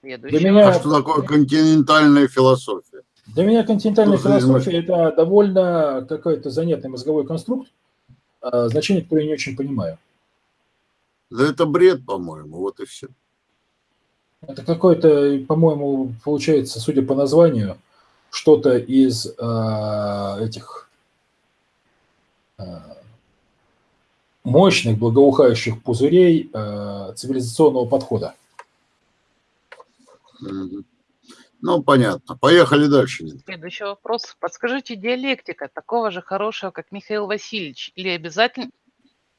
Следующий. Для меня... А что такое континентальная философия? Для меня континентальная что философия – это довольно какой-то занятный мозговой конструкт, а, значение которое я не очень понимаю. Да это бред, по-моему, вот и все. Это какой-то, по-моему, получается, судя по названию, что-то из э, этих э, мощных благоухающих пузырей э, цивилизационного подхода. Ну, понятно. Поехали дальше. Следующий вопрос. Подскажите, диалектика такого же хорошего, как Михаил Васильевич, или обязательно,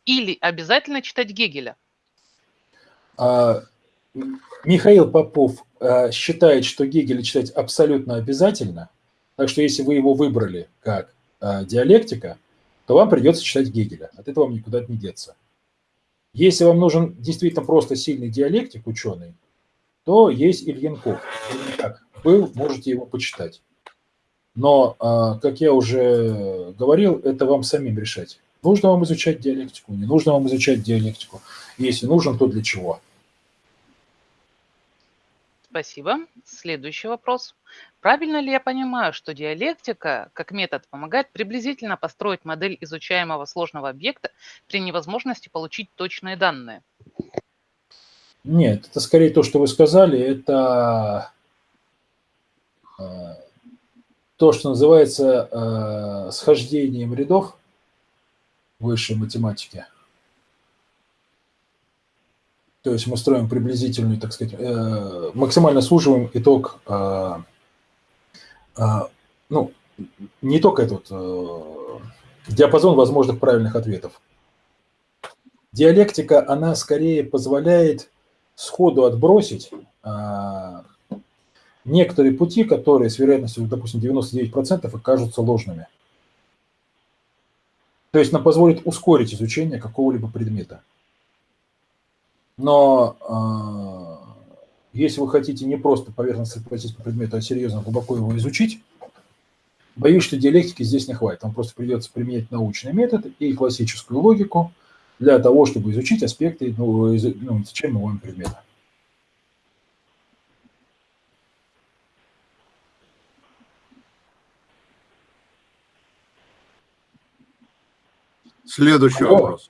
или обязательно читать Гегеля? А, Михаил Попов э, считает, что Гегеля читать абсолютно обязательно, так что если вы его выбрали как э, диалектика, то вам придется читать Гегеля. От этого вам никуда не деться. Если вам нужен действительно просто сильный диалектик, ученый, то есть Ильенков. Как был, можете его почитать. Но, э, как я уже говорил, это вам самим решать. Нужно вам изучать диалектику, не нужно вам изучать диалектику. Если нужен, то для чего? Спасибо. Следующий вопрос. Правильно ли я понимаю, что диалектика как метод помогает приблизительно построить модель изучаемого сложного объекта при невозможности получить точные данные? Нет, это скорее то, что вы сказали, это э, то, что называется э, схождением рядов высшей математики. То есть мы строим приблизительный, так сказать, э, максимально суживаем итог, э, э, ну, не только этот диапазон возможных правильных ответов. Диалектика, она скорее позволяет сходу отбросить некоторые пути, которые с вероятностью, допустим, 99% окажутся ложными. То есть она позволит ускорить изучение какого-либо предмета. Но э, если вы хотите не просто поверхностно пройтись по предмету, а серьезно, глубоко его изучить, боюсь, что диалектики здесь не хватит. Вам просто придется применять научный метод и классическую логику для того, чтобы изучить аспекты ну, из, ну, изучаемого предмета. Следующий вопрос.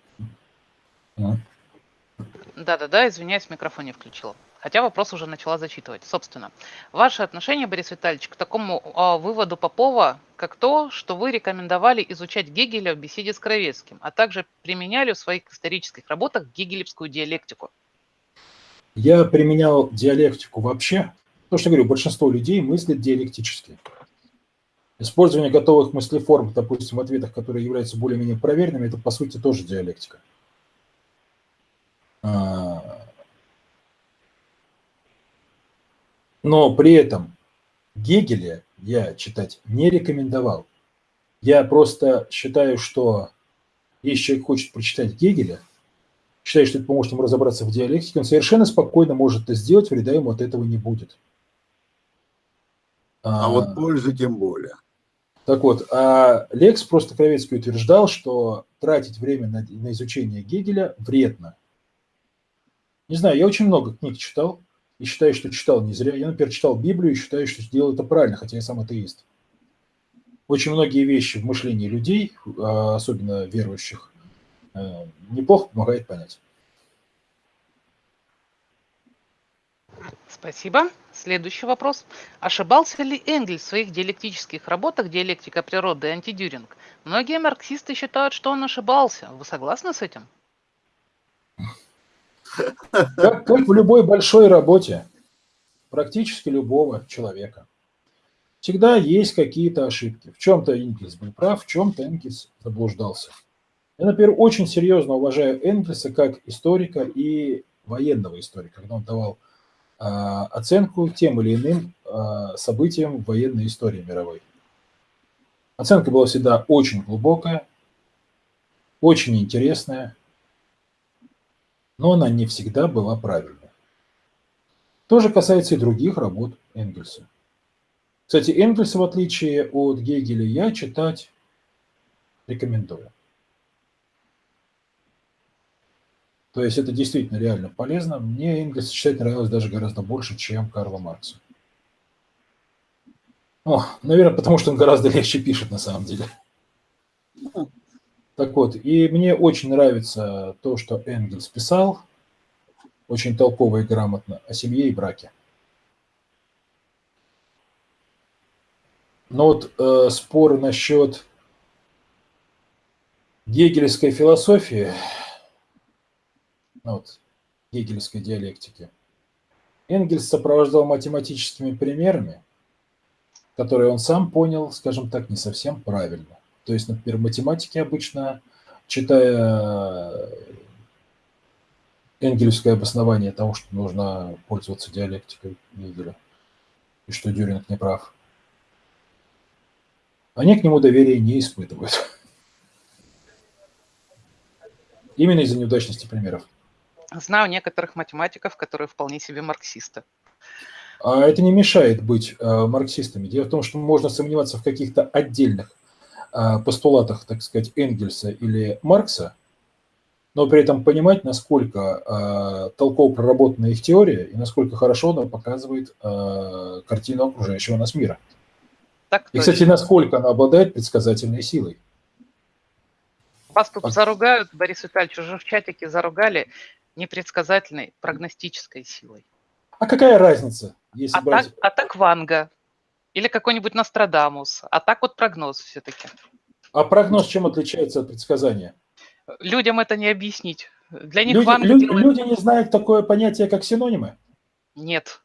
Да-да-да, извиняюсь, микрофон не включила. Хотя вопрос уже начала зачитывать. Собственно, ваше отношение, Борис Витальевич, к такому э, выводу Попова, как то, что вы рекомендовали изучать Гегеля в беседе с Кровецким, а также применяли в своих исторических работах гегелевскую диалектику. Я применял диалектику вообще. То, что говорю, большинство людей мыслят диалектически. Использование готовых мыслеформ, допустим, в ответах, которые являются более-менее проверенными, это, по сути, тоже диалектика. А, но при этом Гегеля я читать не рекомендовал. Я просто считаю, что если человек хочет прочитать Гегеля, считает, что это поможет ему разобраться в диалектике, он совершенно спокойно может это сделать, вреда ему от этого не будет. А, а вот пользы тем более. Так вот, а Лекс просто Кровецкий утверждал, что тратить время на, на изучение Гегеля вредно. Не знаю, я очень много книг читал и считаю, что читал не зря. Я, например, читал Библию и считаю, что сделал это правильно, хотя я сам атеист. Очень многие вещи в мышлении людей, а, особенно верующих, э, неплохо помогает понять. Спасибо. Следующий вопрос. Ошибался ли Энгельс в своих диалектических работах «Диалектика природы» и «Антидюринг»? Многие марксисты считают, что он ошибался. Вы согласны с этим? Как, как в любой большой работе, практически любого человека, всегда есть какие-то ошибки. В чем-то Энгельс был прав, в чем-то Энгельс заблуждался. Я, например, очень серьезно уважаю Энгельса как историка и военного историка, когда он давал э, оценку тем или иным э, событиям в военной истории мировой. Оценка была всегда очень глубокая, очень интересная, но она не всегда была правильной. То же касается и других работ Энгельса. Кстати, Энгельса, в отличие от Гегеля, я читать рекомендую. То есть это действительно реально полезно. Мне Энгельс читать нравилось даже гораздо больше, чем Карла Маркса. О, наверное, потому что он гораздо легче пишет на самом деле. Так вот, и мне очень нравится то, что Энгельс писал, очень толково и грамотно, о семье и браке. Но вот э, спор насчет гегельской философии, ну вот, гегельской диалектики, Энгельс сопровождал математическими примерами, которые он сам понял, скажем так, не совсем правильно. То есть, например, математики обычно, читая энгельское обоснование того, что нужно пользоваться диалектикой Гегеля, и что Дюринг не прав, они к нему доверия не испытывают. Именно из-за неудачности примеров. Знаю некоторых математиков, которые вполне себе марксисты. А это не мешает быть э, марксистами. Дело в том, что можно сомневаться в каких-то отдельных э, постулатах, так сказать, Энгельса или Маркса, но при этом понимать, насколько э, толково проработана их теория и насколько хорошо она показывает э, картину окружающего нас мира. Так и, кстати, насколько она обладает предсказательной силой. Вас тут заругают, Борис Витальевич, уже в чатике заругали непредсказательной прогностической силой. А какая разница, если а брать... Так, а так Ванга или какой-нибудь Нострадамус, а так вот прогноз все-таки. А прогноз чем отличается от предсказания? Людям это не объяснить. Для них люди, Ванга люди, делает... люди не знают такое понятие, как синонимы? Нет,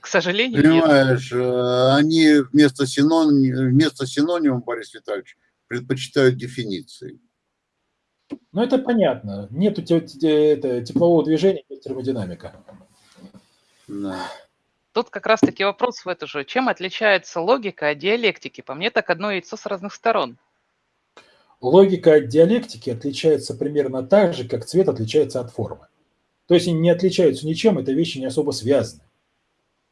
к сожалению, Понимаешь, нет. Э, они вместо, синоним, вместо синонима, Борис Витальевич, предпочитают дефиниции. Ну, это понятно. Это, теплового движения, нет термодинамика. Да. Тут как раз-таки вопрос в это же. Чем отличается логика от диалектики? По мне, так одно яйцо с разных сторон. Логика от диалектики отличается примерно так же, как цвет отличается от формы. То есть они не отличаются ничем, это вещи не особо связаны.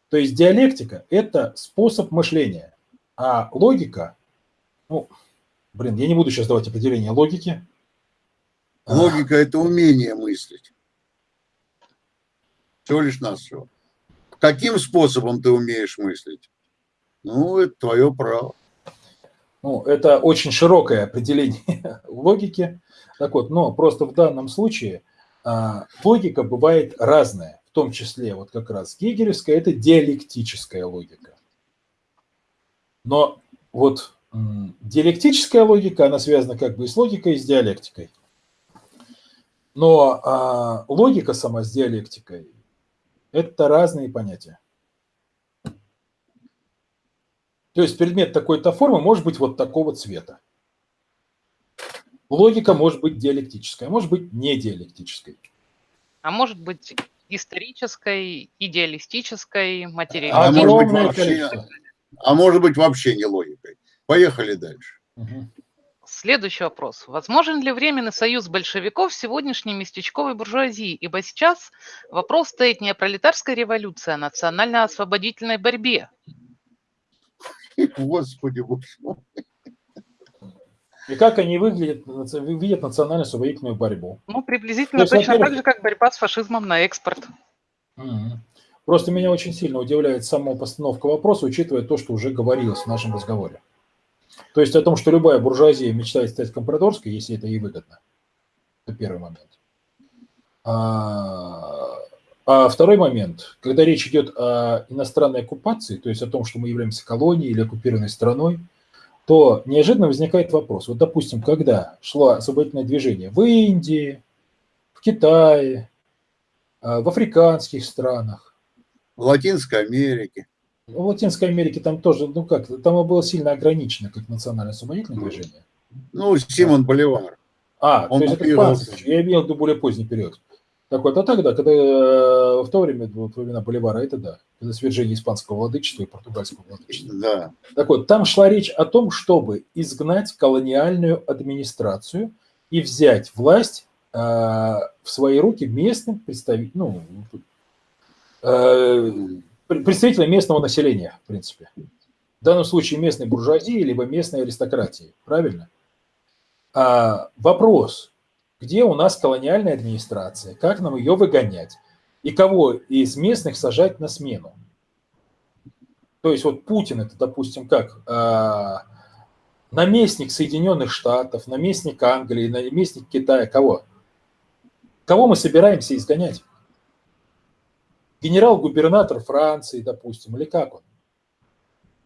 То есть диалектика – это способ мышления, а логика, ну, блин, я не буду сейчас давать определение логики. Логика – это умение мыслить. Всего лишь нас все. Каким способом ты умеешь мыслить? Ну, это твое право. Ну, это очень широкое определение логики. Так вот, но просто в данном случае а, логика бывает разная, в том числе вот как раз гегелевская, это диалектическая логика. Но вот диалектическая логика, она связана как бы и с логикой, и с диалектикой. Но а, логика сама с диалектикой – это разные понятия. То есть предмет такой-то формы может быть вот такого цвета. Логика может быть диалектическая, может быть не диалектической. А может быть исторической, идеалистической, материалистической. А может быть вообще, а может быть вообще не логикой. Поехали дальше. Угу. Следующий вопрос. Возможен ли временный союз большевиков с сегодняшней местечковой буржуазией? Ибо сейчас вопрос стоит не о пролетарской революции, а о национально-освободительной борьбе. Господи, боже мой. И как они выглядят, видят национально-освободительную борьбу? Ну, приблизительно есть, точно так же, как борьба с фашизмом на экспорт. Угу. Просто меня очень сильно удивляет сама постановка вопроса, учитывая то, что уже говорилось в нашем разговоре. То есть о том, что любая буржуазия мечтает стать компрадорской, если это ей выгодно. Это первый момент. А, А второй момент, когда речь идет о иностранной оккупации, то есть о том, что мы являемся колонией или оккупированной страной, то неожиданно возникает вопрос. Вот, допустим, когда шло освободительное движение в Индии, в Китае, а, в африканских странах. В Латинской Америке. В Латинской Америке там тоже, ну как, там было сильно ограничено как национальное освободительное движение. Ну, Симон Боливар. А, Он то есть это испанский, я имел в виду более поздний период. Так вот, а тогда, когда э, в то время, во времена Боливара, это да, это свержение испанского владычества и португальского владычества. Да. Так вот, там шла речь о том, чтобы изгнать колониальную администрацию и взять власть э, в свои руки местным представителям, ну, э, представителям местного населения, в принципе. В данном случае местной буржуазии, либо местной аристократии. Правильно? А, вопрос, где у нас колониальная администрация, как нам ее выгонять и кого из местных сажать на смену. То есть вот Путин это, допустим, как а, наместник Соединенных Штатов, наместник Англии, наместник Китая, кого? Кого мы собираемся изгонять? Генерал-губернатор Франции, допустим, или как он?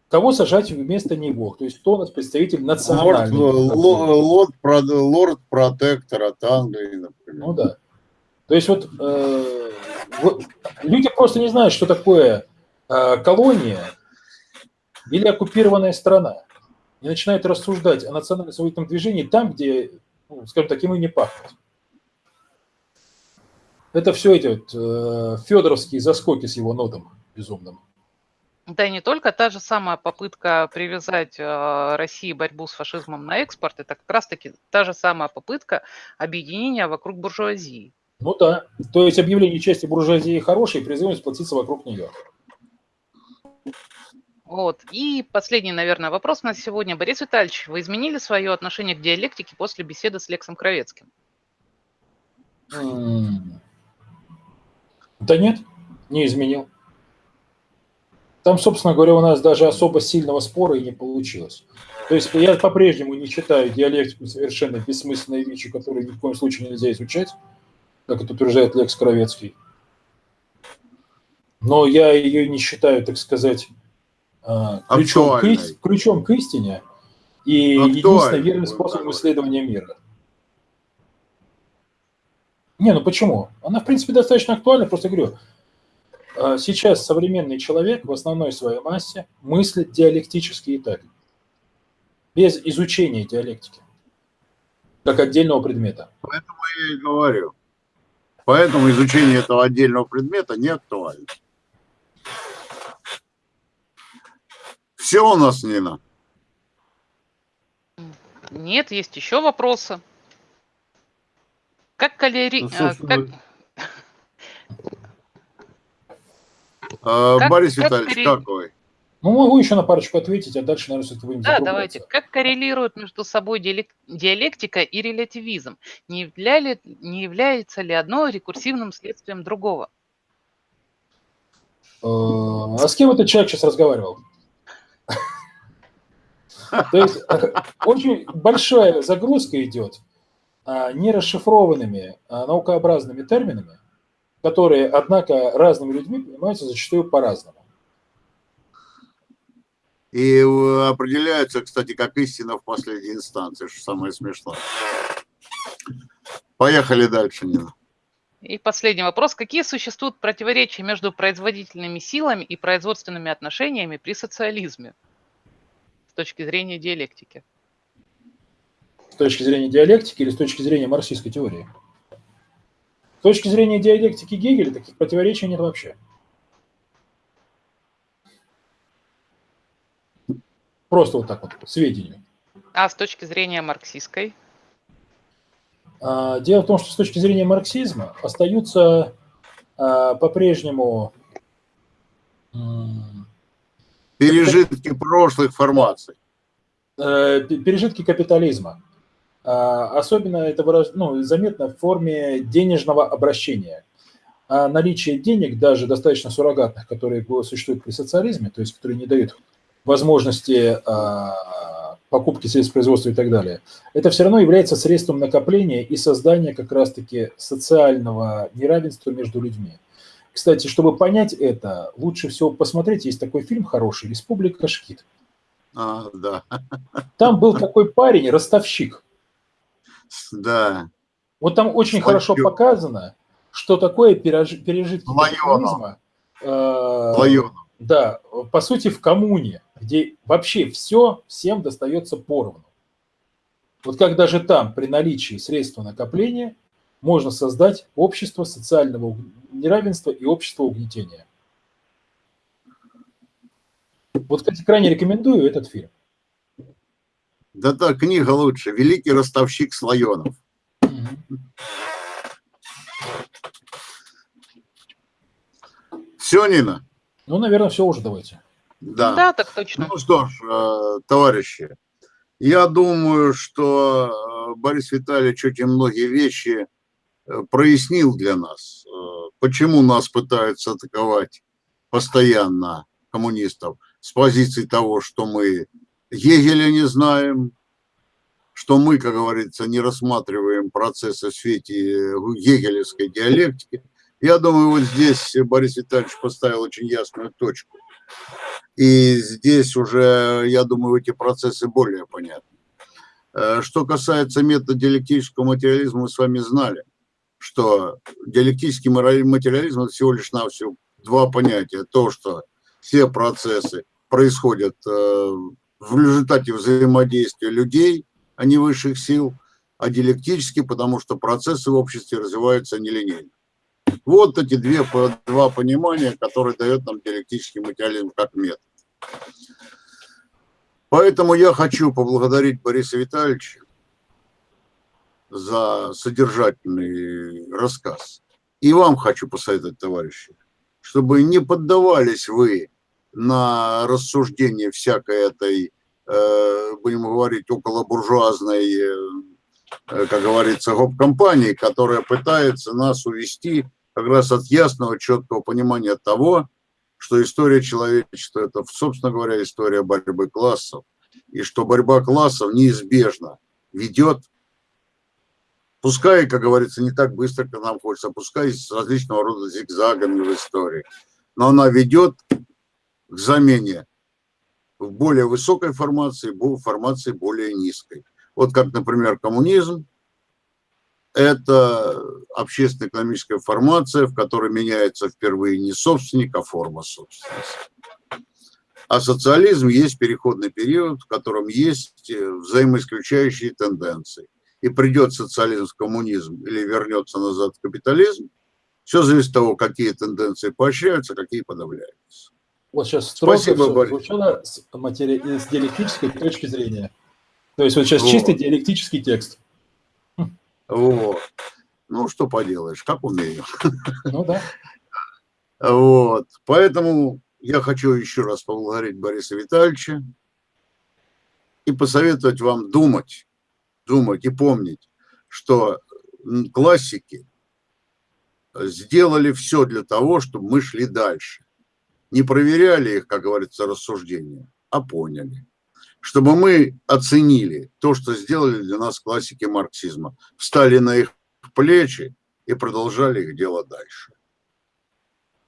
Кого сажать вместо него? То есть кто у нас представитель национальный? Лорд, лорд, лорд протектор от Англии, например. Ну да. То есть вот, э, люди просто не знают, что такое э, колония или оккупированная страна. И начинают рассуждать о национально-освободительном движении там, где, ну, скажем так, и не пахнет. Это все эти вот э, федоровские заскоки с его нотом безумным. Да и не только та же самая попытка привязать э, России борьбу с фашизмом на экспорт, это как раз-таки та же самая попытка объединения вокруг буржуазии. Ну да, то есть объявление части буржуазии хорошей, призывом сплотиться вокруг нее. Вот. И последний, наверное, вопрос на сегодня. Борис Витальевич, вы изменили свое отношение к диалектике после беседы с Лексом Кровецким? Да нет, не изменил. Там, собственно говоря, у нас даже особо сильного спора и не получилось. То есть я по-прежнему не читаю диалектику совершенно бессмысленные вещи, которые ни в коем случае нельзя изучать, как это утверждает Лекс Кровецкий. Но я ее не считаю, так сказать, а, ключом, к, ключом к истине и единственным верным способом исследования мира. Не, ну почему? Она, в принципе, достаточно актуальна, просто говорю, а сейчас современный человек в основной своей массе мыслит диалектически и так, без изучения диалектики, как отдельного предмета. Поэтому я и говорю. Поэтому изучение этого отдельного предмета не актуально. Все у нас, Нина? Нет, есть еще вопросы. Как калери... Ну, а, как... А, как, Борис как Витальевич, коррел... как вы? Ну, могу еще на парочку ответить, а дальше, наверное, все-таки будем Да, давайте. Как коррелирует между собой диалектика и релятивизм? Не, являли, не является ли одно рекурсивным следствием другого? А, а с кем этот человек сейчас разговаривал? То есть э, очень большая загрузка идет нерасшифрованными наукообразными терминами, которые, однако, разными людьми понимаются зачастую по-разному. И э, определяются, кстати, как истина в последней инстанции, что самое смешное. Поехали дальше, Нина. И последний вопрос. Какие существуют противоречия между производительными силами и производственными отношениями при социализме с точки зрения диалектики? С точки зрения диалектики или с точки зрения марксистской теории? С точки зрения диалектики Гегеля таких противоречий нет вообще. Просто вот так вот, сведению. А с точки зрения марксистской? А, дело в том, что с точки зрения марксизма остаются а, по-прежнему пережитки прошлых формаций. Э, пережитки капитализма. А, особенно это выраж... ну, заметно в форме денежного обращения. А наличие денег, даже достаточно суррогатных, которые существуют при социализме, то есть которые не дают возможности а, покупки средств производства и так далее, это все равно является средством накопления и создания как раз-таки социального неравенства между людьми. Кстати, чтобы понять это, лучше всего посмотреть, есть такой фильм хороший «Республика Шкит». А, да. Там был такой парень, ростовщик. Да. Вот там очень Слончок. хорошо показано, что такое переж- пережитки капитализма. э. Да, по сути, в коммуне, где вообще все всем достается поровну. Вот как даже там, при наличии средства накопления, можно создать общество социального неравенства и общество угнетения. Вот, кстати, крайне рекомендую этот фильм. Да та книга лучше. Великий ростовщик Слоенов. Все, Нина? Ну, наверное, все уже давайте. Да. Да, так точно. Ну что ж, э, товарищи, я думаю, что э, Борис Витальевич очень многие вещи э, прояснил для нас. Почему нас пытаются атаковать постоянно коммунистов с позиции того, что мы Гегеля не знаем, что мы, как говорится, не рассматриваем процессы в свете гегелевской диалектики. Я думаю, вот здесь Борис Витальевич поставил очень ясную точку. И здесь уже, я думаю, эти процессы более понятны. Э, Что касается метода диалектического материализма, мы с вами знали, что диалектический материализм – это всего лишь навсего два понятия. То, что все процессы происходят э, в результате взаимодействия людей, а не высших сил, а диалектически, потому что процессы в обществе развиваются нелинейно. Вот эти две, два понимания, которые дает нам диалектический материализм как метод. Поэтому я хочу поблагодарить Бориса Витальевича за содержательный рассказ. И вам хочу посоветовать, товарищи, чтобы не поддавались вы на рассуждение всякой этой, э, будем говорить, околобуржуазной, э, э, как говорится, гоп-компании, которая пытается нас увести как раз от ясного, четкого понимания того, что история человечества – это, собственно говоря, история борьбы классов, и что борьба классов неизбежно ведет, пускай, как говорится, не так быстро, как нам хочется, пускай с различного рода зигзагами в истории, но она ведет к замене в более высокой формации, бо- формации более низкой. Вот как, например, коммунизм – это общественно-экономическая формация, в которой меняется впервые не собственник, а форма собственности. А социализм есть переходный период, в котором есть э, взаимоисключающие тенденции. И придет социализм в коммунизм или вернется назад в капитализм, все зависит от того, какие тенденции поощряются, какие подавляются. Вот сейчас Спасибо, Борис. звучало с, матери... с диалектической точки зрения. То есть вот сейчас Вот. чистый диалектический текст. Вот. Ну, что поделаешь, как умею. Ну да. Вот. Поэтому я хочу еще раз поблагодарить Бориса Витальевича и посоветовать вам думать, думать и помнить, что классики сделали все для того, чтобы мы шли дальше. Не проверяли их, как говорится, рассуждения, а поняли. Чтобы мы оценили то, что сделали для нас классики марксизма, встали на их плечи и продолжали их дело дальше.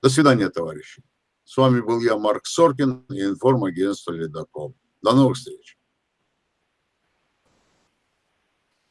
До свидания, товарищи. С вами был я, Марк Соркин, информагентство «Ледокол». До новых встреч.